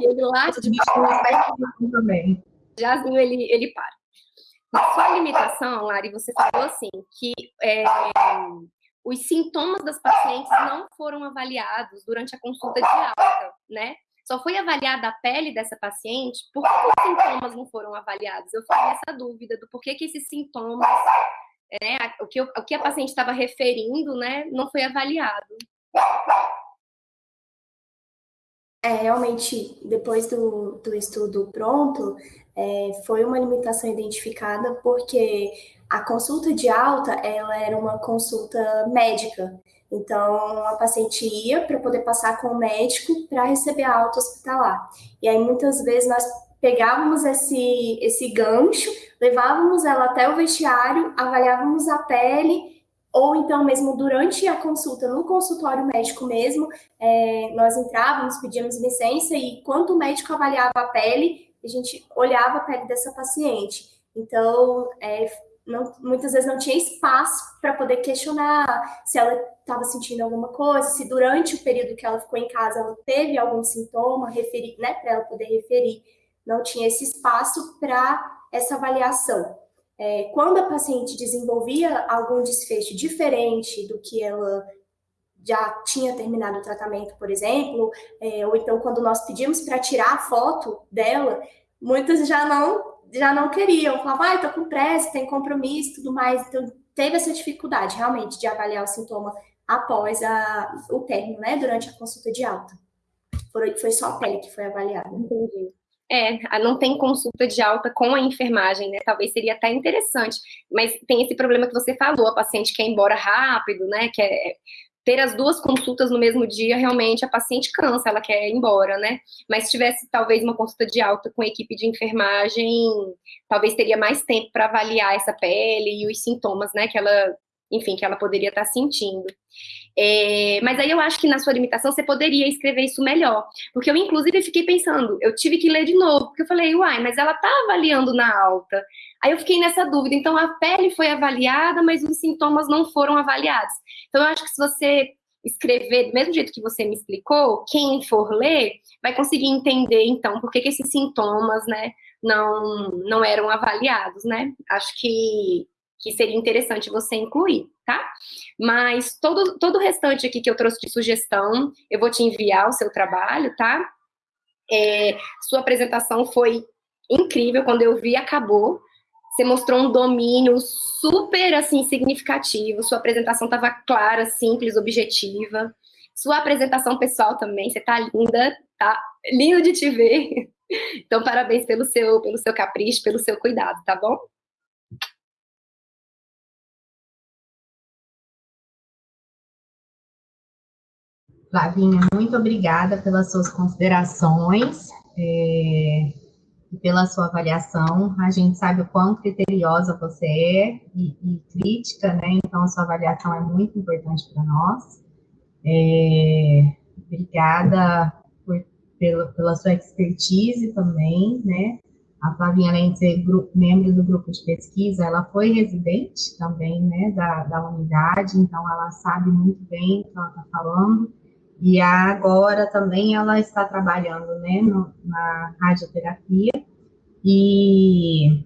E ele late de bicho também. Jazinho, ele, ele para. Na sua limitação, Lari, você falou assim, que é, os sintomas das pacientes não foram avaliados durante a consulta de alta, né? Só foi avaliada a pele dessa paciente, por que os sintomas não foram avaliados? Eu fiquei nessa dúvida do porquê que esses sintomas, né, o, que, o que a paciente estava referindo, né, não foi avaliado. É, realmente, depois do, do estudo pronto, é, foi uma limitação identificada porque a consulta de alta, ela era uma consulta médica. Então, a paciente ia para poder passar com o médico para receber a alta hospitalar. E aí, muitas vezes, nós pegávamos esse, esse gancho, levávamos ela até o vestiário, avaliávamos a pele ou então mesmo durante a consulta, no consultório médico mesmo, é, nós entrávamos, pedíamos licença e quando o médico avaliava a pele, a gente olhava a pele dessa paciente. Então, é, não, muitas vezes não tinha espaço para poder questionar se ela estava sentindo alguma coisa, se durante o período que ela ficou em casa ela teve algum sintoma, referir, né, para ela poder referir. Não tinha esse espaço para essa avaliação. É, quando a paciente desenvolvia algum desfecho diferente do que ela já tinha terminado o tratamento, por exemplo, é, ou então quando nós pedimos para tirar a foto dela, muitas já não já não queriam, falavam, ah, tô com pressa, tem compromisso, tudo mais. Então, teve essa dificuldade, realmente, de avaliar o sintoma após a, o término, né, durante a consulta de alta. Foi, só a pele que foi avaliada. Entendi. É, não tem consulta de alta com a enfermagem, né? Talvez seria até interessante, mas tem esse problema que você falou, a paciente quer ir embora rápido, né? Quer ter as duas consultas no mesmo dia, realmente a paciente cansa, ela quer ir embora, né? Mas se tivesse talvez uma consulta de alta com a equipe de enfermagem, talvez teria mais tempo para avaliar essa pele e os sintomas, né, que ela, enfim, que ela poderia estar tá sentindo. É, mas aí eu acho que na sua limitação você poderia escrever isso melhor. Porque eu, inclusive, fiquei pensando, eu tive que ler de novo, porque eu falei, uai, mas ela tá avaliando na alta. Aí eu fiquei nessa dúvida. Então, a pele foi avaliada, mas os sintomas não foram avaliados. Então, eu acho que se você escrever do mesmo jeito que você me explicou, quem for ler vai conseguir entender, então, por que, que esses sintomas, né, não, não eram avaliados, né? Acho que, que seria interessante você incluir, tá? Mas todo, todo o restante aqui que eu trouxe de sugestão, eu vou te enviar o seu trabalho, tá? É, sua apresentação foi incrível, quando eu vi, acabou. Você mostrou um domínio super, assim, significativo. Sua apresentação estava clara, simples, objetiva. Sua apresentação pessoal também, você tá linda, tá lindo de te ver. Então, parabéns pelo seu, pelo seu capricho, pelo seu cuidado, tá bom? Flavinha, muito obrigada pelas suas considerações. É pela sua avaliação. A gente sabe o quão criteriosa você é e, e crítica, né? Então, a sua avaliação é muito importante para nós. É, obrigada por, pela, pela sua expertise também, né? A Flavinha, além de ser membro do grupo de pesquisa, ela foi residente também, né, da, da unidade, então ela sabe muito bem o que ela está falando. E agora também ela está trabalhando né, no, na radioterapia, e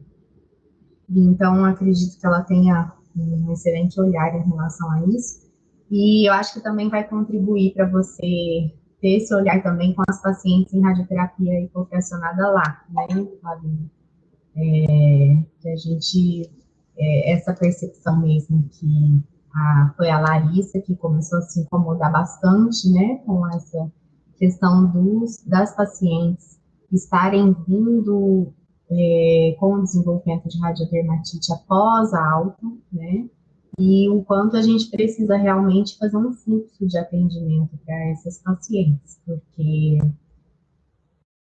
então acredito que ela tenha um excelente olhar em relação a isso. E eu acho que também vai contribuir para você ter esse olhar também com as pacientes em radioterapia hipopressionada lá, né? É, que a gente, é, essa percepção mesmo que a, foi a Larissa que começou a se incomodar bastante, né, com essa questão dos, das pacientes estarem vindo é, com o desenvolvimento de radiodermatite após a alta, né, e o quanto a gente precisa realmente fazer um fluxo de atendimento para essas pacientes, porque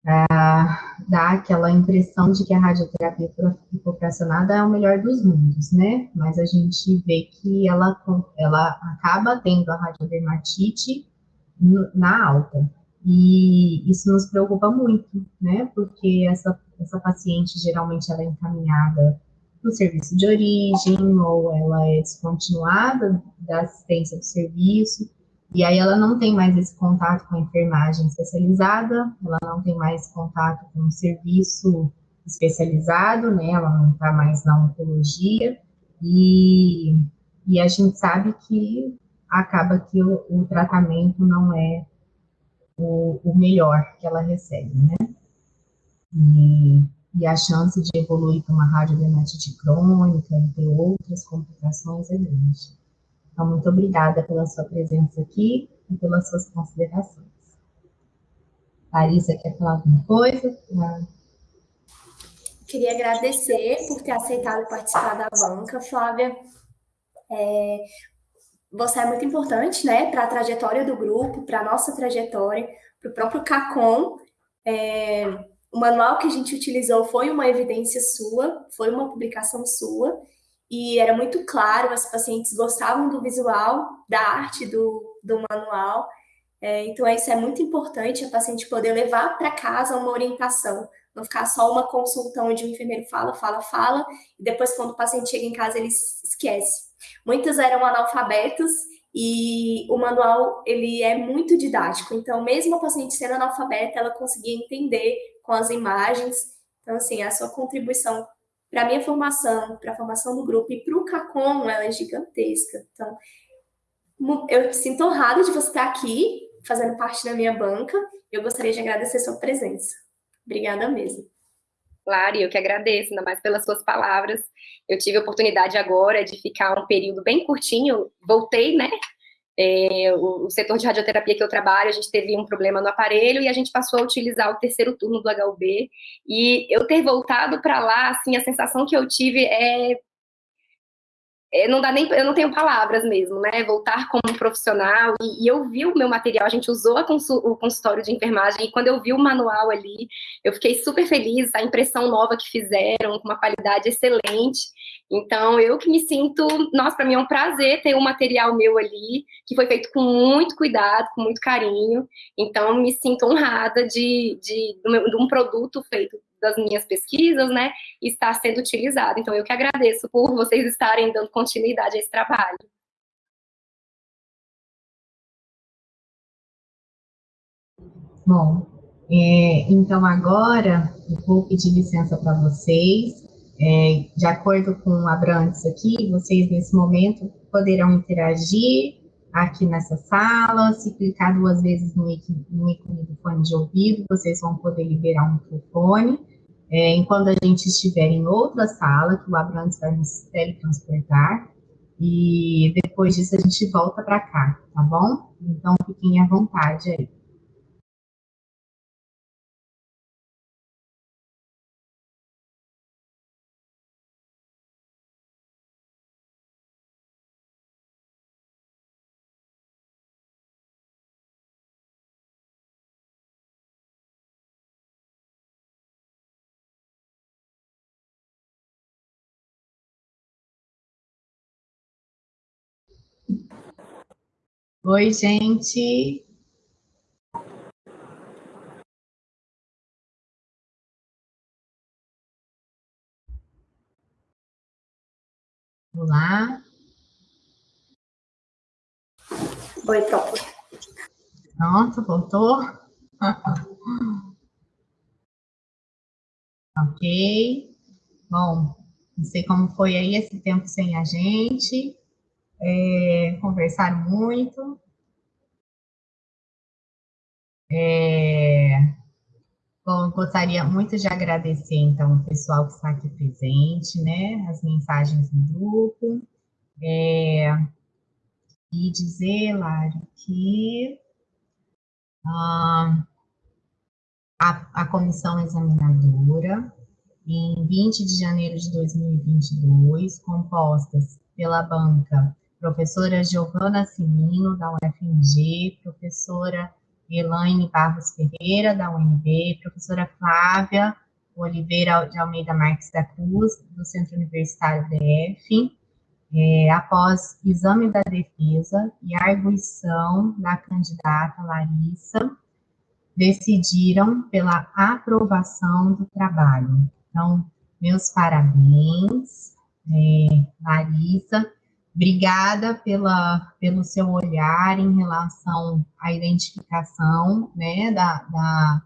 ah, dá aquela impressão de que a radioterapia hipopressionada é o melhor dos mundos, né? Mas a gente vê que ela, ela acaba tendo a radiodermatite na alta. E isso nos preocupa muito, né? Porque essa, essa paciente geralmente ela é encaminhada para o serviço de origem, ou ela é descontinuada da assistência do serviço, e aí ela não tem mais esse contato com a enfermagem especializada, ela não tem mais contato com o serviço especializado, né? Ela não está mais na oncologia e, e a gente sabe que acaba que o, o tratamento não é o, o, melhor que ela recebe, né? E, e a chance de evoluir para uma radiodermatite crônica e ter outras complicações é grande. Então, muito obrigada pela sua presença aqui e pelas suas considerações. Larissa, quer falar alguma coisa? Queria agradecer por ter aceitado participar da banca, Flávia. É, você é muito importante, né, para a trajetória do grupo, para a nossa trajetória, para o próprio CACOM. É, o manual que a gente utilizou foi uma evidência sua, foi uma publicação sua, e era muito claro, as pacientes gostavam do visual, da arte do, do manual, é, então isso é muito importante, a paciente poder levar para casa uma orientação não ficar só uma consulta onde o enfermeiro fala, fala, fala, e depois quando o paciente chega em casa ele esquece. Muitas eram analfabetas e o manual ele é muito didático, então mesmo a paciente sendo analfabeta, ela conseguia entender com as imagens. Então assim, a sua contribuição para a minha formação, para a formação do grupo e para o CACOM, ela é gigantesca. Então, eu sinto honrada de você estar aqui, fazendo parte da minha banca. Eu gostaria de agradecer sua presença. Obrigada mesmo. Claro, eu que agradeço, ainda mais pelas suas palavras. Eu tive a oportunidade agora de ficar um período bem curtinho, voltei, né? É, o, o, setor de radioterapia que eu trabalho, a gente teve um problema no aparelho e a gente passou a utilizar o terceiro turno do HUB. E eu ter voltado para lá, assim, a sensação que eu tive é é, não dá nem, eu não tenho palavras mesmo, né? Voltar como profissional e, e eu vi o meu material, a gente usou o consultório de enfermagem e quando eu vi o manual ali, eu fiquei super feliz, a impressão nova que fizeram, com uma qualidade excelente. Então, eu que me sinto, nossa, para mim é um prazer ter um material meu ali, que foi feito com muito cuidado, com muito carinho. Então, me sinto honrada de, de, de um produto feito das minhas pesquisas, né, está sendo utilizado. Então, eu que agradeço por vocês estarem dando continuidade a esse trabalho. Bom, é, então agora eu vou pedir licença para vocês. É, de acordo com a Brandes aqui, vocês nesse momento poderão interagir aqui nessa sala. Se clicar duas vezes no ícone do fone de ouvido, vocês vão poder liberar um microfone. É, enquanto a gente estiver em outra sala, que o Abrantes vai nos teletransportar, e depois disso a gente volta para cá, tá bom? Então, fiquem à vontade aí. Oi, gente. Olá. Oi, pronto. Pronto, voltou? ok. Bom, não sei como foi aí esse tempo sem a gente é, muito. É, bom, gostaria muito de agradecer, então, o pessoal que está aqui presente, né, as mensagens no grupo, é, e dizer, Lário, que ah, a, a comissão examinadora, em 20 de janeiro de 2022, compostas pela banca professora Giovana Simino, da UFMG, professora Elaine Barros Ferreira, da UNB, professora Flávia Oliveira de Almeida Marques da Cruz, do Centro Universitário DF, é, após exame da defesa e arguição da candidata Larissa, decidiram pela aprovação do trabalho. Então, meus parabéns, é, Larissa, Obrigada pela, pelo seu olhar em relação à identificação né, da, da,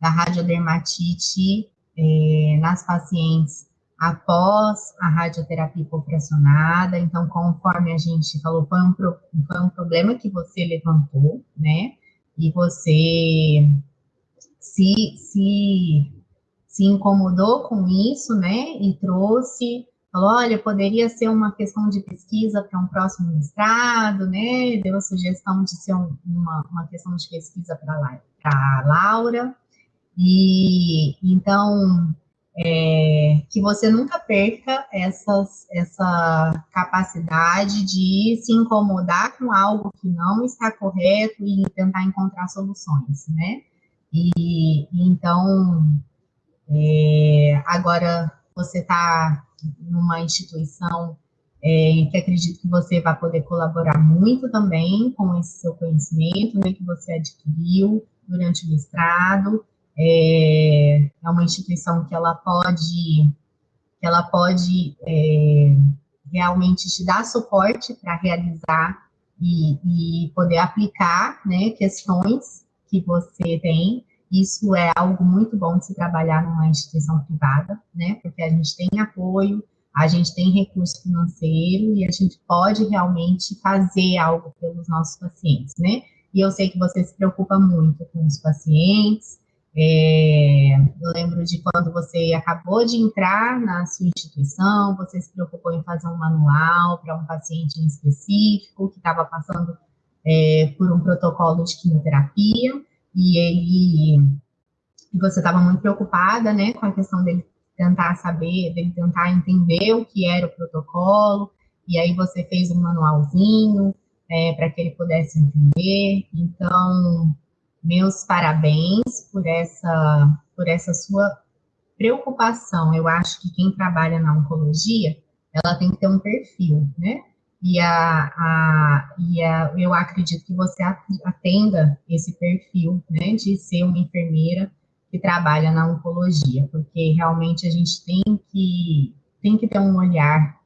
da radiodermatite é, nas pacientes após a radioterapia hipopressionada. Então, conforme a gente falou, foi um, foi um problema que você levantou, né? E você se, se, se incomodou com isso, né? E trouxe falou, olha, poderia ser uma questão de pesquisa para um próximo mestrado, né? Deu a sugestão de ser um, uma, uma questão de pesquisa para a Laura. E então é, que você nunca perca essas, essa capacidade de se incomodar com algo que não está correto e tentar encontrar soluções, né? E então é, agora você está numa instituição é, que acredito que você vai poder colaborar muito também com esse seu conhecimento né, que você adquiriu durante o mestrado. é, é uma instituição que ela pode, que ela pode é, realmente te dar suporte para realizar e, e, poder aplicar né, questões que você tem. Isso é algo muito bom de se trabalhar numa instituição privada, né? Porque a gente tem apoio, a gente tem recurso financeiro e a gente pode realmente fazer algo pelos nossos pacientes, né? E eu sei que você se preocupa muito com os pacientes, é, eu lembro de quando você acabou de entrar na sua instituição, você se preocupou em fazer um manual para um paciente em específico que estava passando é, por um protocolo de quimioterapia e ele você estava muito preocupada, né, com a questão dele tentar saber, dele tentar entender o que era o protocolo e aí você fez um manualzinho é, para que ele pudesse entender. Então meus parabéns por essa, por essa sua preocupação. Eu acho que quem trabalha na oncologia, ela tem que ter um perfil, né? E, a, a, e a, eu acredito que você atenda esse perfil, né, de ser uma enfermeira que trabalha na oncologia, porque realmente a gente tem que, tem que ter um olhar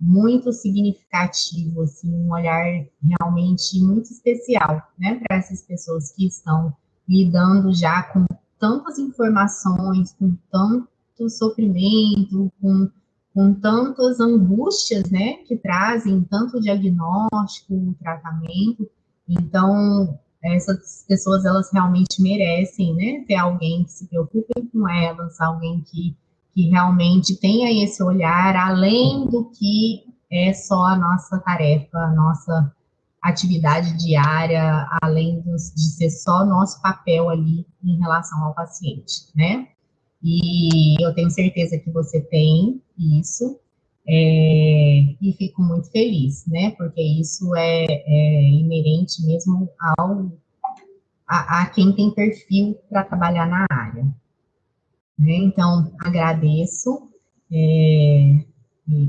muito significativo, assim, um olhar realmente muito especial, né, para essas pessoas que estão lidando já com tantas informações, com tanto sofrimento, com, com tantas angústias, né, que trazem tanto diagnóstico, tratamento. Então, essas pessoas, elas realmente merecem, né, ter alguém que se preocupe com elas, alguém que que realmente tenha esse olhar além do que é só a nossa tarefa, a nossa atividade diária, além de ser só nosso papel ali em relação ao paciente, né? E eu tenho certeza que você tem isso, é, e fico muito feliz, né? Porque isso é, é inerente mesmo ao a, a, quem tem perfil para trabalhar na área. Né? Então, agradeço é,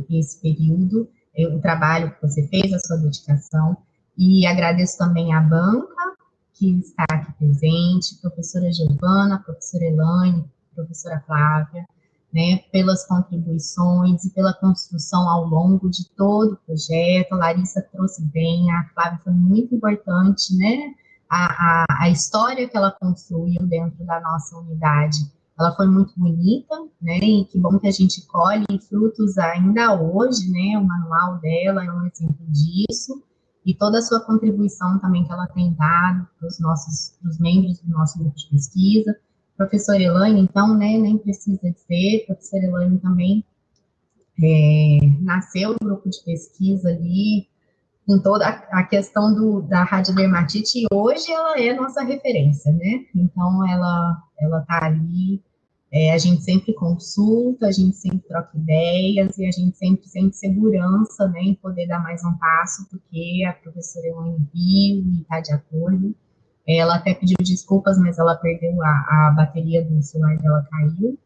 esse período, é, o trabalho que você fez, a sua dedicação, e agradeço também a banca que está aqui presente, professora Giovana, professora Elaine, professora Flávia, né, pelas contribuições e pela construção ao longo de todo o projeto. A Larissa trouxe bem, a Flávia foi muito importante, né, a, a, a história que ela construiu dentro da nossa unidade ela foi muito bonita, né? E que bom que a gente colhe frutos ainda hoje, né? O manual dela é um exemplo disso. E toda a sua contribuição também que ela tem dado para os nossos, os membros do nosso grupo de pesquisa. Professora Elaine, então, né, nem precisa dizer, professora Elaine também é, nasceu no grupo de pesquisa ali, com toda a questão do, da radiodermatite, e hoje ela é nossa referência, né? Então, ela ela está ali é, a gente sempre consulta, a gente sempre troca ideias e a gente sempre sente segurança né, em poder dar mais um passo, porque a professora Elaine viu e está de acordo. Ela até pediu desculpas, mas ela perdeu a, a bateria do celular dela, caiu,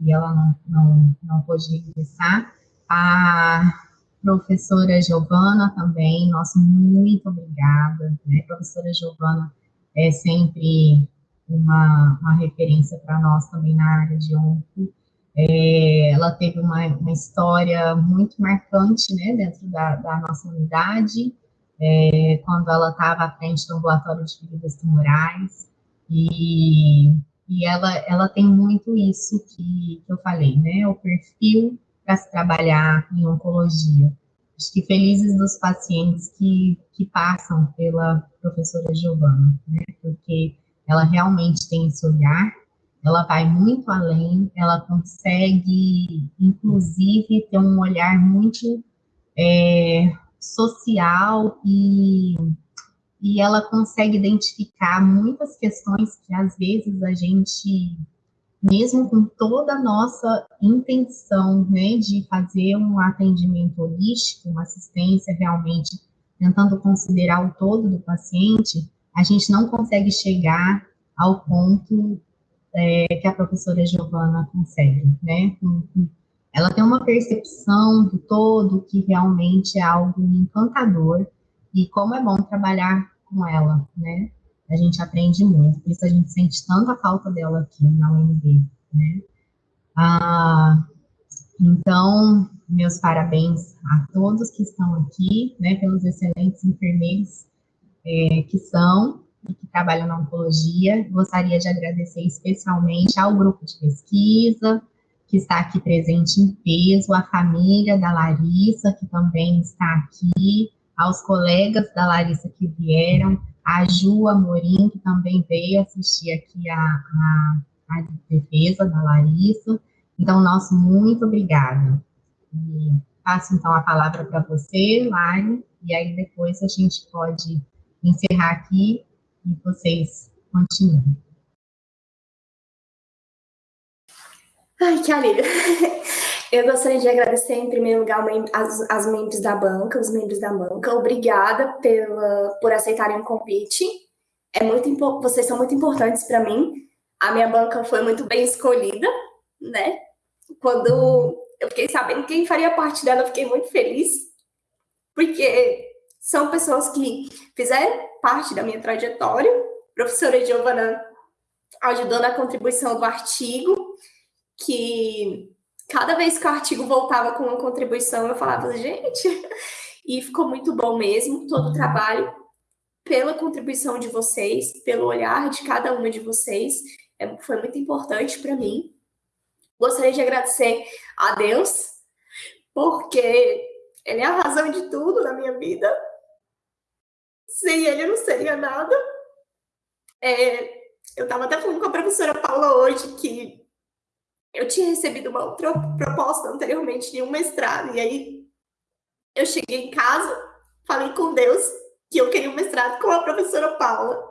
e ela não, não, não pôde regressar. A professora Giovana também, nossa, muito obrigada, né, professora Giovana é sempre uma, uma referência para nós também na área de onco. É, ela teve uma, uma história muito marcante, né, dentro da, da nossa unidade, é, quando ela estava à frente do ambulatório de feridas tumorais, e, e ela, ela tem muito isso que, que eu falei, né, o perfil para se trabalhar em oncologia. Acho que felizes dos pacientes que, que passam pela professora Giovana, né, porque ela realmente tem esse olhar, ela vai muito além, ela consegue, inclusive, ter um olhar muito é, social e, e ela consegue identificar muitas questões que, às vezes, a gente, mesmo com toda a nossa intenção né, de fazer um atendimento holístico, uma assistência realmente tentando considerar o todo do paciente, a gente não consegue chegar ao ponto é, que a professora Giovana consegue, né? Ela tem uma percepção do todo que realmente é algo encantador e como é bom trabalhar com ela, né? a gente aprende muito, por isso a gente sente tanta falta dela aqui na UNB, né? Ah, então, meus parabéns a todos que estão aqui, né, pelos excelentes enfermeiros é, que são e que trabalham na oncologia. Gostaria de agradecer especialmente ao grupo de pesquisa, que está aqui presente em peso, a família da Larissa, que também está aqui, aos colegas da Larissa que vieram, a Ju Amorim, que também veio assistir aqui a, a, a defesa da Larissa. Então, nosso muito obrigada. E passo, então, a palavra para você, Lari, e aí depois a gente pode encerrar aqui e vocês continuem. Ai, que alívio. Eu gostaria de agradecer, em primeiro lugar, as, as membros da banca, os membros da banca. Obrigada pela, por aceitarem o convite. É muito, vocês são muito importantes para mim. A minha banca foi muito bem escolhida, né? Quando eu fiquei sabendo quem faria parte dela, eu fiquei muito feliz, porque são pessoas que fizeram parte da minha trajetória. A professora Giovana ajudou na contribuição do artigo, que cada vez que o artigo voltava com uma contribuição, eu falava, gente, e ficou muito bom mesmo, todo o trabalho, pela contribuição de vocês, pelo olhar de cada uma de vocês, é, foi muito importante para mim. Gostaria de agradecer a Deus, porque Ele é a razão de tudo na minha vida. Sem Ele, eu não seria nada. É, eu estava até falando com a professora Paula hoje que eu tinha recebido uma outra proposta anteriormente de um mestrado, e aí eu cheguei em casa, falei com Deus que eu queria um mestrado com a professora Paula.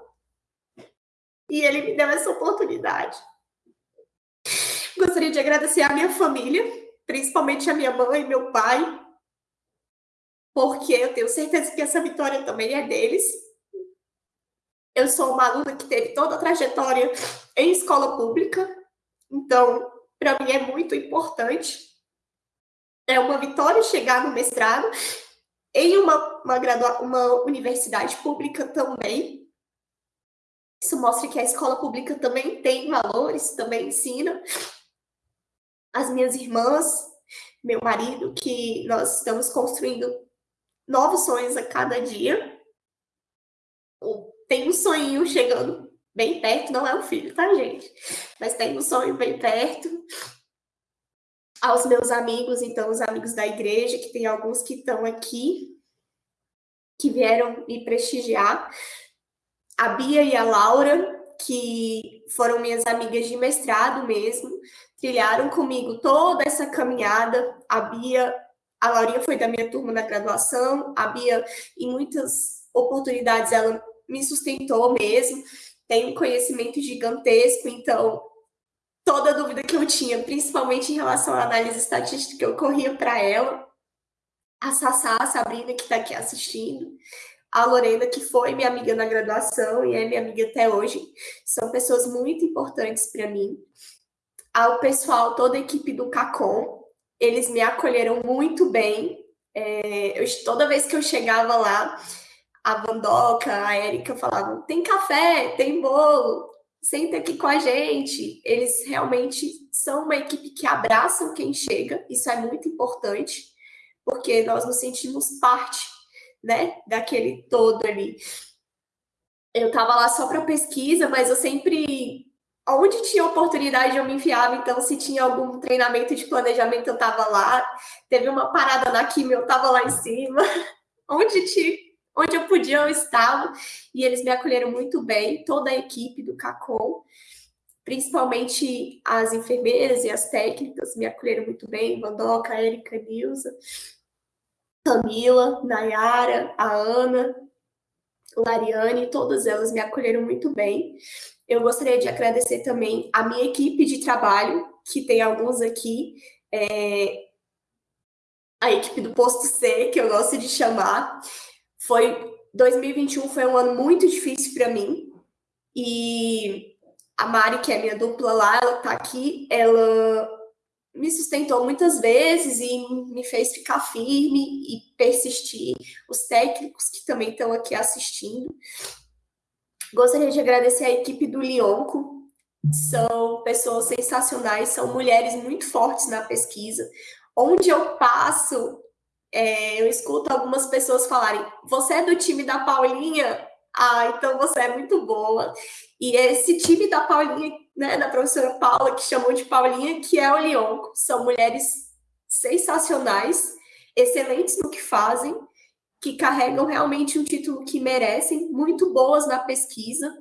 E ele me deu essa oportunidade. Gostaria de agradecer à minha família, principalmente a minha mãe e meu pai, porque eu tenho certeza que essa vitória também é deles. Eu sou uma aluna que teve toda a trajetória em escola pública, então, para mim é muito importante. É uma vitória chegar no mestrado em uma, uma, gradua uma universidade pública também. Isso mostra que a escola pública também tem valores, também ensina as minhas irmãs, meu marido, que nós estamos construindo novos sonhos a cada dia. Tem um sonho chegando bem perto, não é um filho, tá, gente? Mas tem um sonho bem perto. Aos meus amigos, então, os amigos da igreja, que tem alguns que estão aqui, que vieram me prestigiar. A Bia e a Laura, que foram minhas amigas de mestrado mesmo, trilharam comigo toda essa caminhada. A Bia, a Laurinha foi da minha turma na graduação, a Bia, em muitas oportunidades, ela me sustentou mesmo, tem um conhecimento gigantesco, então toda dúvida que eu tinha, principalmente em relação à análise estatística, eu corria para ela. A Sassá, a Sabrina, que está aqui assistindo, a Lorena, que foi minha amiga na graduação e é minha amiga até hoje, são pessoas muito importantes para mim. Ao pessoal, toda a equipe do CACOM, eles me acolheram muito bem. É, eu, toda vez que eu chegava lá, a Vandoca, a Érica falavam: tem café, tem bolo, senta aqui com a gente. Eles realmente são uma equipe que abraçam quem chega, isso é muito importante, porque nós nos sentimos parte né, daquele todo ali. Eu estava lá só para pesquisa, mas eu sempre, onde tinha oportunidade, eu me enfiava. Então, se tinha algum treinamento de planejamento, eu estava lá. Teve uma parada na química, eu estava lá em cima. onde, tinha, onde eu podia, eu estava. E eles me acolheram muito bem, toda a equipe do CACOM principalmente as enfermeiras e as técnicas me acolheram muito bem, Vandoca, Érica, Nilza. Camila, Nayara, a Ana, Lariane, todas elas me acolheram muito bem. Eu gostaria de agradecer também a minha equipe de trabalho, que tem alguns aqui, é, a equipe do Posto C, que eu gosto de chamar. Foi 2021 foi um ano muito difícil para mim. E a Mari, que é minha dupla lá, ela tá aqui, ela me sustentou muitas vezes e me fez ficar firme e persistir. Os técnicos que também estão aqui assistindo. Gostaria de agradecer a equipe do Lionco, são pessoas sensacionais, são mulheres muito fortes na pesquisa. Onde eu passo, é, eu escuto algumas pessoas falarem: Você é do time da Paulinha? Ah, então você é muito boa. E esse time da Paulinha, né, da professora Paula, que chamou de Paulinha, que é o Lionco, são mulheres sensacionais, excelentes no que fazem, que carregam realmente um título que merecem, muito boas na pesquisa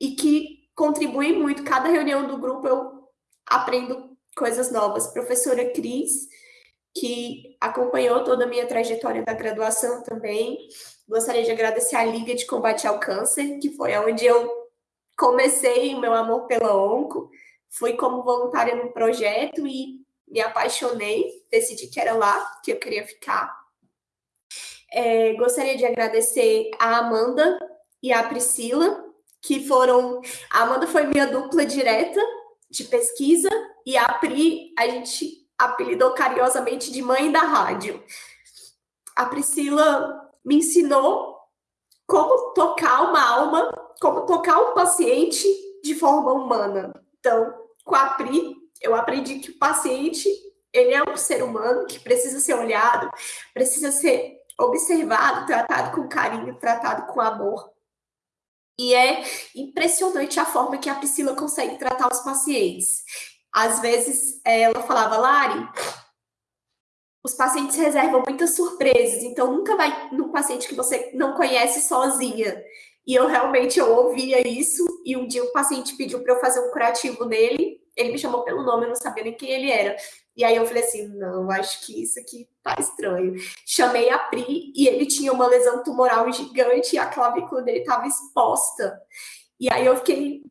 e que contribuem muito. Cada reunião do grupo eu aprendo coisas novas. Professora Cris, que acompanhou toda a minha trajetória da graduação também. Gostaria de agradecer a Liga de Combate ao Câncer, que foi onde eu comecei o meu amor pela onco. Fui como voluntária no projeto e me apaixonei, decidi que era lá que eu queria ficar. É, gostaria de agradecer a Amanda e a Priscila, que foram. A Amanda foi minha dupla direta de pesquisa, e a Pri, a gente apelidou carinhosamente de mãe da rádio. A Priscila me ensinou como tocar uma alma, como tocar um paciente de forma humana. Então, com a Pri, eu aprendi que o paciente, ele é um ser humano que precisa ser olhado, precisa ser observado, tratado com carinho, tratado com amor. E é impressionante a forma que a Priscila consegue tratar os pacientes. Às vezes, ela falava, Lari, os pacientes reservam muitas surpresas, então nunca vai num paciente que você não conhece sozinha. E eu realmente eu ouvia isso, e um dia o paciente pediu para eu fazer um curativo nele, ele me chamou pelo nome, eu não sabia nem quem ele era. E aí eu falei assim, não, acho que isso aqui tá estranho. Chamei a Pri e ele tinha uma lesão tumoral gigante e a clavícula dele estava exposta. E aí eu fiquei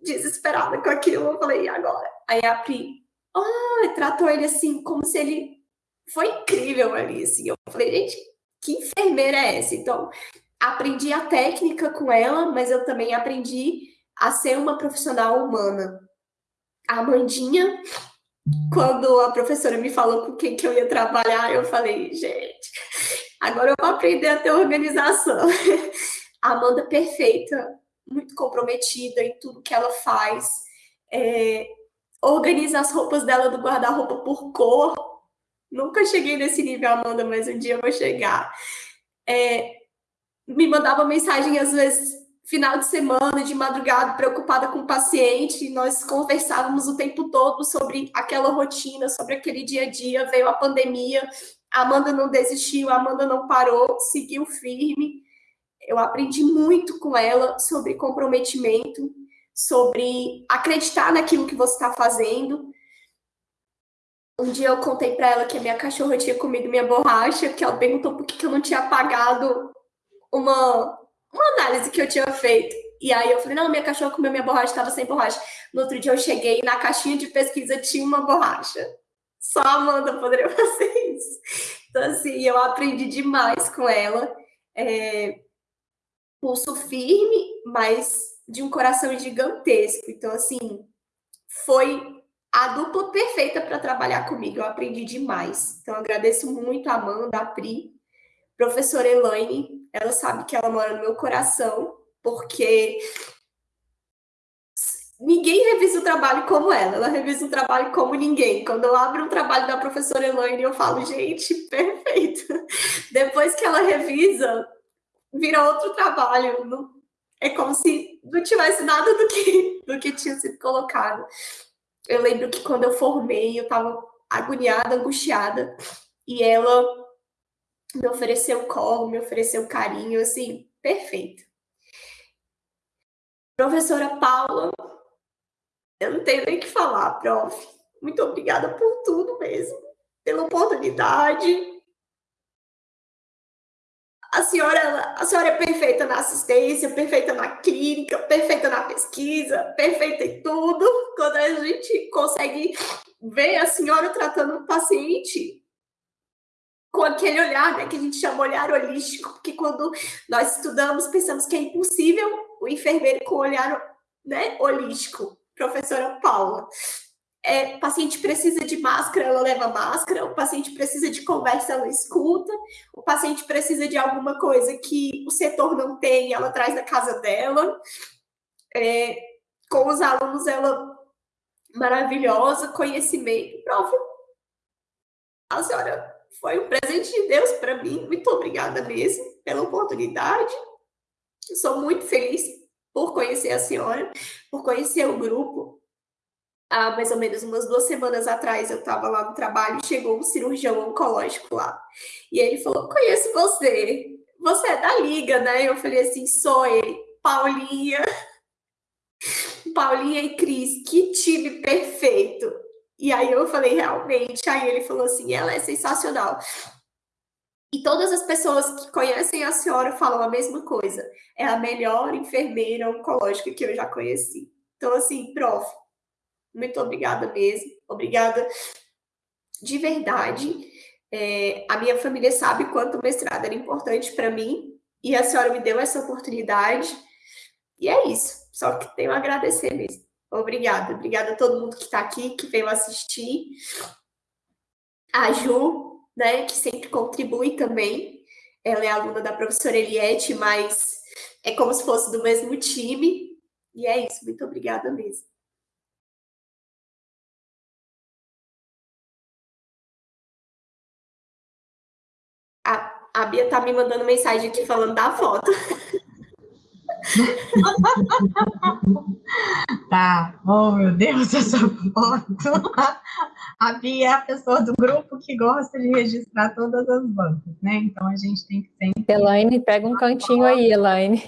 desesperada com aquilo, eu falei, e agora? Aí a Pri, ah, tratou ele assim, como se ele... Foi incrível ali, assim. Eu falei, gente, que enfermeira é essa? Então, aprendi a técnica com ela, mas eu também aprendi a ser uma profissional humana. A Amandinha quando a professora me falou com quem que eu ia trabalhar, eu falei, gente, agora eu vou aprender a ter organização. A Amanda perfeita, muito comprometida em tudo que ela faz. É, organiza as roupas dela do guarda-roupa por cor. Nunca cheguei nesse nível, Amanda, mas um dia eu vou chegar. É, me mandava mensagem, às vezes, final de semana, de madrugada, preocupada com o paciente, nós conversávamos o tempo todo sobre aquela rotina, sobre aquele dia a dia, veio a pandemia, a Amanda não desistiu, a Amanda não parou, seguiu firme. Eu aprendi muito com ela sobre comprometimento, sobre acreditar naquilo que você está fazendo. Um dia eu contei para ela que a minha cachorra tinha comido minha borracha, que ela perguntou por que eu não tinha apagado uma uma análise que eu tinha feito. E aí eu falei, não, minha cachorra comeu minha borracha, estava sem borracha. No outro dia eu cheguei na caixinha de pesquisa tinha uma borracha. Só a Amanda poderia fazer isso. Então, assim, eu aprendi demais com ela. É, pulso firme, mas de um coração gigantesco. Então, assim, foi a dupla perfeita para trabalhar comigo. Eu aprendi demais. Então, agradeço muito a Amanda, a Pri, professora Elaine, ela sabe que ela mora no meu coração, porque ninguém revisa o trabalho como ela, ela revisa o trabalho como ninguém. Quando eu abro um trabalho da professora Elaine, eu falo, gente, perfeito. Depois que ela revisa, vira outro trabalho. Não, é como se não tivesse nada do que, do que tinha sido colocado. Eu lembro que quando eu formei, eu estava agoniada, angustiada, e ela me ofereceu colo, me ofereceu carinho, assim, perfeito. Professora Paula, eu não tenho nem o que falar, prof. Muito obrigada por tudo mesmo, pela oportunidade. A senhora, a senhora é perfeita na assistência, perfeita na clínica, perfeita na pesquisa, perfeita em tudo. Quando a gente consegue ver a senhora tratando um paciente, com aquele olhar, né, que a gente chama olhar holístico, porque quando nós estudamos, pensamos que é impossível o enfermeiro com olhar né, holístico, professora Paula. É, o paciente precisa de máscara, ela leva máscara, o paciente precisa de conversa, ela escuta, o paciente precisa de alguma coisa que o setor não tem, ela traz da casa dela. É, com os alunos, ela maravilhosa, conhecimento, prova. A senhora foi um presente de Deus para mim, muito obrigada mesmo pela oportunidade. Eu sou muito feliz por conhecer a senhora, por conhecer o grupo, há mais ou menos umas duas semanas atrás, eu estava lá no trabalho e chegou um cirurgião oncológico lá. E ele falou: Conheço você, você é da Liga, né? Eu falei assim: Sou ele, Paulinha. Paulinha e Cris, que time perfeito. E aí eu falei: Realmente. Aí ele falou assim: Ela é sensacional. E todas as pessoas que conhecem a senhora falam a mesma coisa. É a melhor enfermeira oncológica que eu já conheci. Então, assim, prof, muito obrigada mesmo. Obrigada de verdade. É, a minha família sabe quanto o mestrado era importante para mim e a senhora me deu essa oportunidade. E é isso. Só que tenho a agradecer mesmo. Obrigada. Obrigada a todo mundo que está aqui, que veio assistir. A Ju, né, que sempre contribui também. Ela é aluna da professora Eliette, mas é como se fosse do mesmo time. E é isso. Muito obrigada mesmo. A Bia tá me mandando mensagem aqui falando da foto. tá, oh meu Deus, essa foto. A Bia é a pessoa do grupo que gosta de registrar todas as bancas, né? Então a gente tem que sempre. Elaine, pega um cantinho aí, Elaine.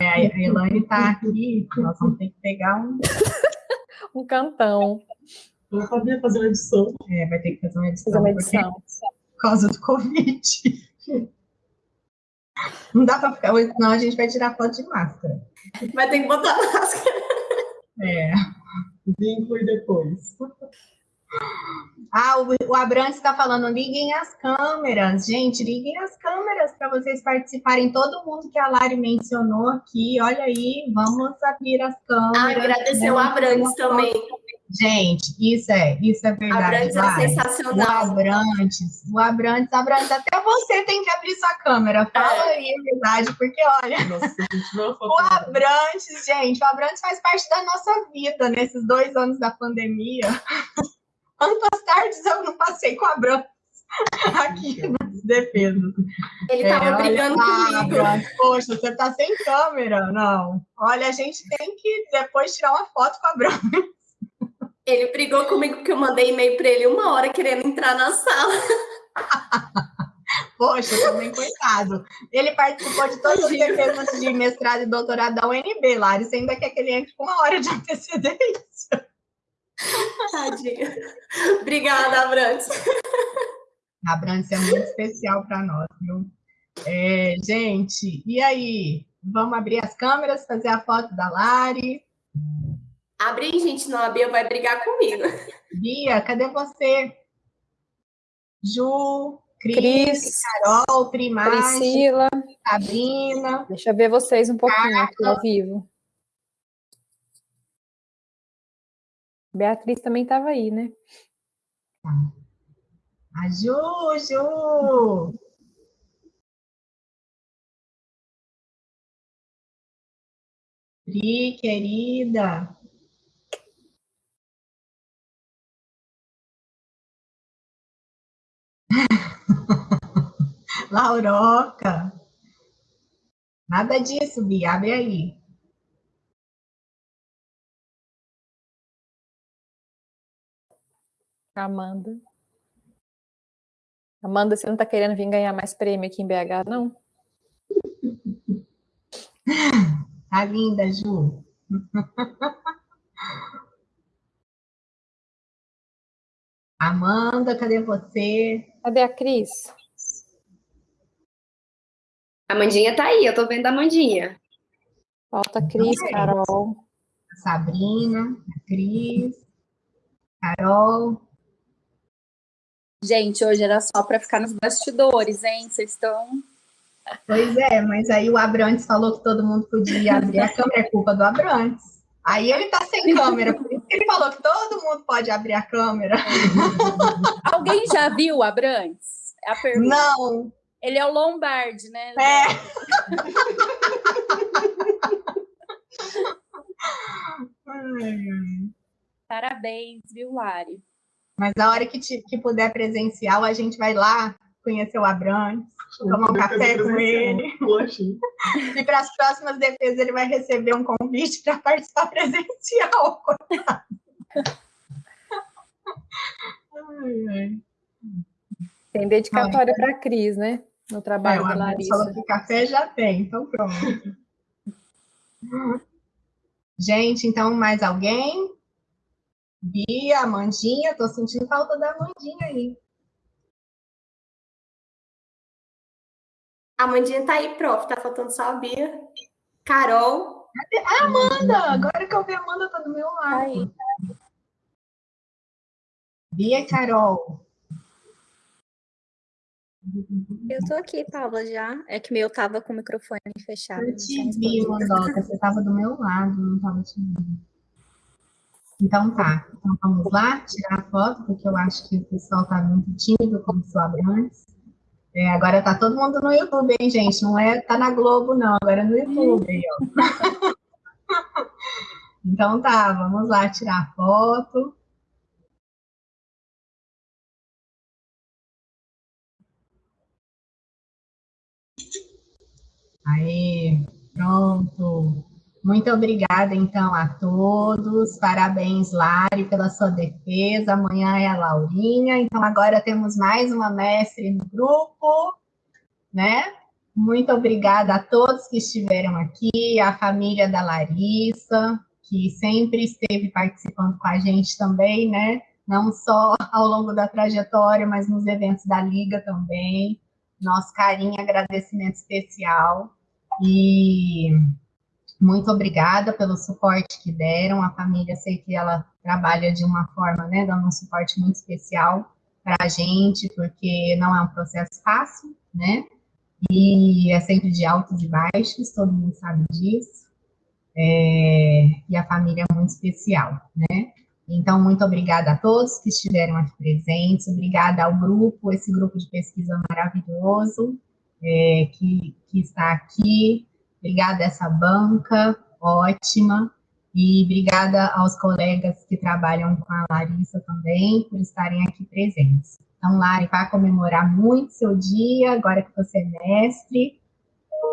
É, a Elaine tá aqui, nós vamos ter que pegar um. um cantão. Vou fazer uma edição. É, vai ter que fazer uma edição. Fazer uma edição. Por causa do Covid. Não dá para ficar, senão a gente vai tirar foto de máscara. Vai ter que botar máscara. É. Vínculo e depois. Ah, o, o Abrantes está falando, liguem as câmeras. Gente, liguem as câmeras para vocês participarem. Todo mundo que a Lari mencionou aqui, olha aí, vamos abrir as câmeras. Ah, agradecer o Abrantes também. Gente, isso é, isso é verdade. Abrantes é sensacional. O Abrantes, o Abrantes, Abrantes, até você tem que abrir sua câmera. Fala é. aí a verdade, porque olha, Nossa, o Abrantes, gente, o Abrantes faz parte da nossa vida nesses dois anos da pandemia. Quantas tardes eu não passei com o Abrantes? aqui nas defesas. Ele estava é, brigando comigo. Poxa, você está sem câmera. Não. Olha, a gente tem que depois tirar uma foto com a Branca. Ele brigou comigo porque eu mandei e-mail para ele uma hora querendo entrar na sala. Poxa, também coitado. Ele participou de todas as defesas de mestrado e doutorado da UNB, Lari. Você ainda que ele entre com uma hora de antecedência. Tadinha. Obrigada, Abrantes. Abrantes é muito especial para nós, viu? É, gente, e aí? Vamos abrir as câmeras, fazer a foto da Lari? Abre aí, gente, senão a Bia vai brigar comigo. Bia, cadê você? Ju, Cris, Cris Carol, Primagem, Priscila, Sabrina. Deixa eu ver vocês um pouquinho Carla. aqui ao vivo. Beatriz também estava aí, né? A Ju, Ju! Pri, querida. Lauroca. Nada disso, Bia. Abre aí. Amanda. Amanda, você não está querendo vir ganhar mais prêmio aqui em BH, não? Tá linda, Ju. Amanda, cadê você? Cadê a Cris? A Mandinha tá aí, eu tô vendo a Mandinha. Falta a Cris, é. Carol. A Sabrina, a Cris, Carol. Gente, hoje era só para ficar nos bastidores, hein? Vocês estão. Pois é, mas aí o Abrantes falou que todo mundo podia abrir a câmera, é culpa do Abrantes. Aí ele tá sem câmera, por isso que ele falou que todo mundo pode abrir a câmera. Alguém já viu o Abrantes? É a pergunta. Não. Ele é o Lombardi, né? É. Parabéns, viu, Lari? Mas a hora que, te, que puder presencial, a gente vai lá conhecer o Abrantes, tomar um café com ele. E para as próximas defesas ele vai receber um convite para participar presencial. Tem dedicatória para a Cris, né? No trabalho é, da Larissa. falou que café já tem, então pronto. Gente, então mais alguém? Bia, Amandinha, tô sentindo falta da Amandinha aí. A Amandinha tá aí, prof. Tá faltando só a Bia. Carol. Ah, Amanda! Agora que eu vi a Amanda, tá do meu lado. Aí. Bia e Carol. Eu tô aqui, Paula, já. É que meu tava com o microfone fechado. Eu te vi. Mandoca. Você tava do meu lado, não tava te vendo. Então tá. Então vamos lá, tirar a foto, porque eu acho que o pessoal tá muito tímido, como soube antes. É, agora tá todo mundo no YouTube, hein, gente? Não é tá na Globo, não. Agora é no YouTube, então tá, vamos lá tirar foto. Aí, pronto. Muito obrigada, então, a todos. Parabéns, Lari, pela sua defesa. Amanhã é a Laurinha. Então, agora temos mais uma mestre no grupo, né? Muito obrigada a todos que estiveram aqui, a família da Larissa, que sempre esteve participando com a gente também, né? Não só ao longo da trajetória, mas nos eventos da Liga também. Nosso carinho e agradecimento especial. E muito obrigada pelo suporte que deram. A família, sei que ela trabalha de uma forma, né, dando um suporte muito especial para a gente, porque não é um processo fácil, né? E é sempre de altos e baixos, todo mundo sabe disso. É, e a família é muito especial, né? Então, muito obrigada a todos que estiveram aqui presentes, obrigada ao grupo, esse grupo de pesquisa maravilhoso é, que, que está aqui, obrigada a essa banca ótima, e obrigada aos colegas que trabalham com a Larissa também, por estarem aqui presentes. Então, Lari, vai comemorar muito seu dia, agora que você é mestre,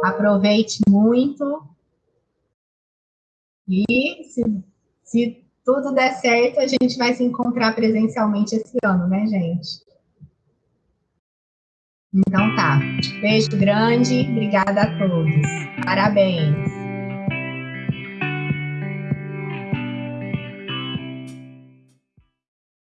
aproveite muito, e se, se tudo der certo, a gente vai se encontrar presencialmente esse ano, né, gente? Então tá. Beijo grande, obrigada a todos. Parabéns.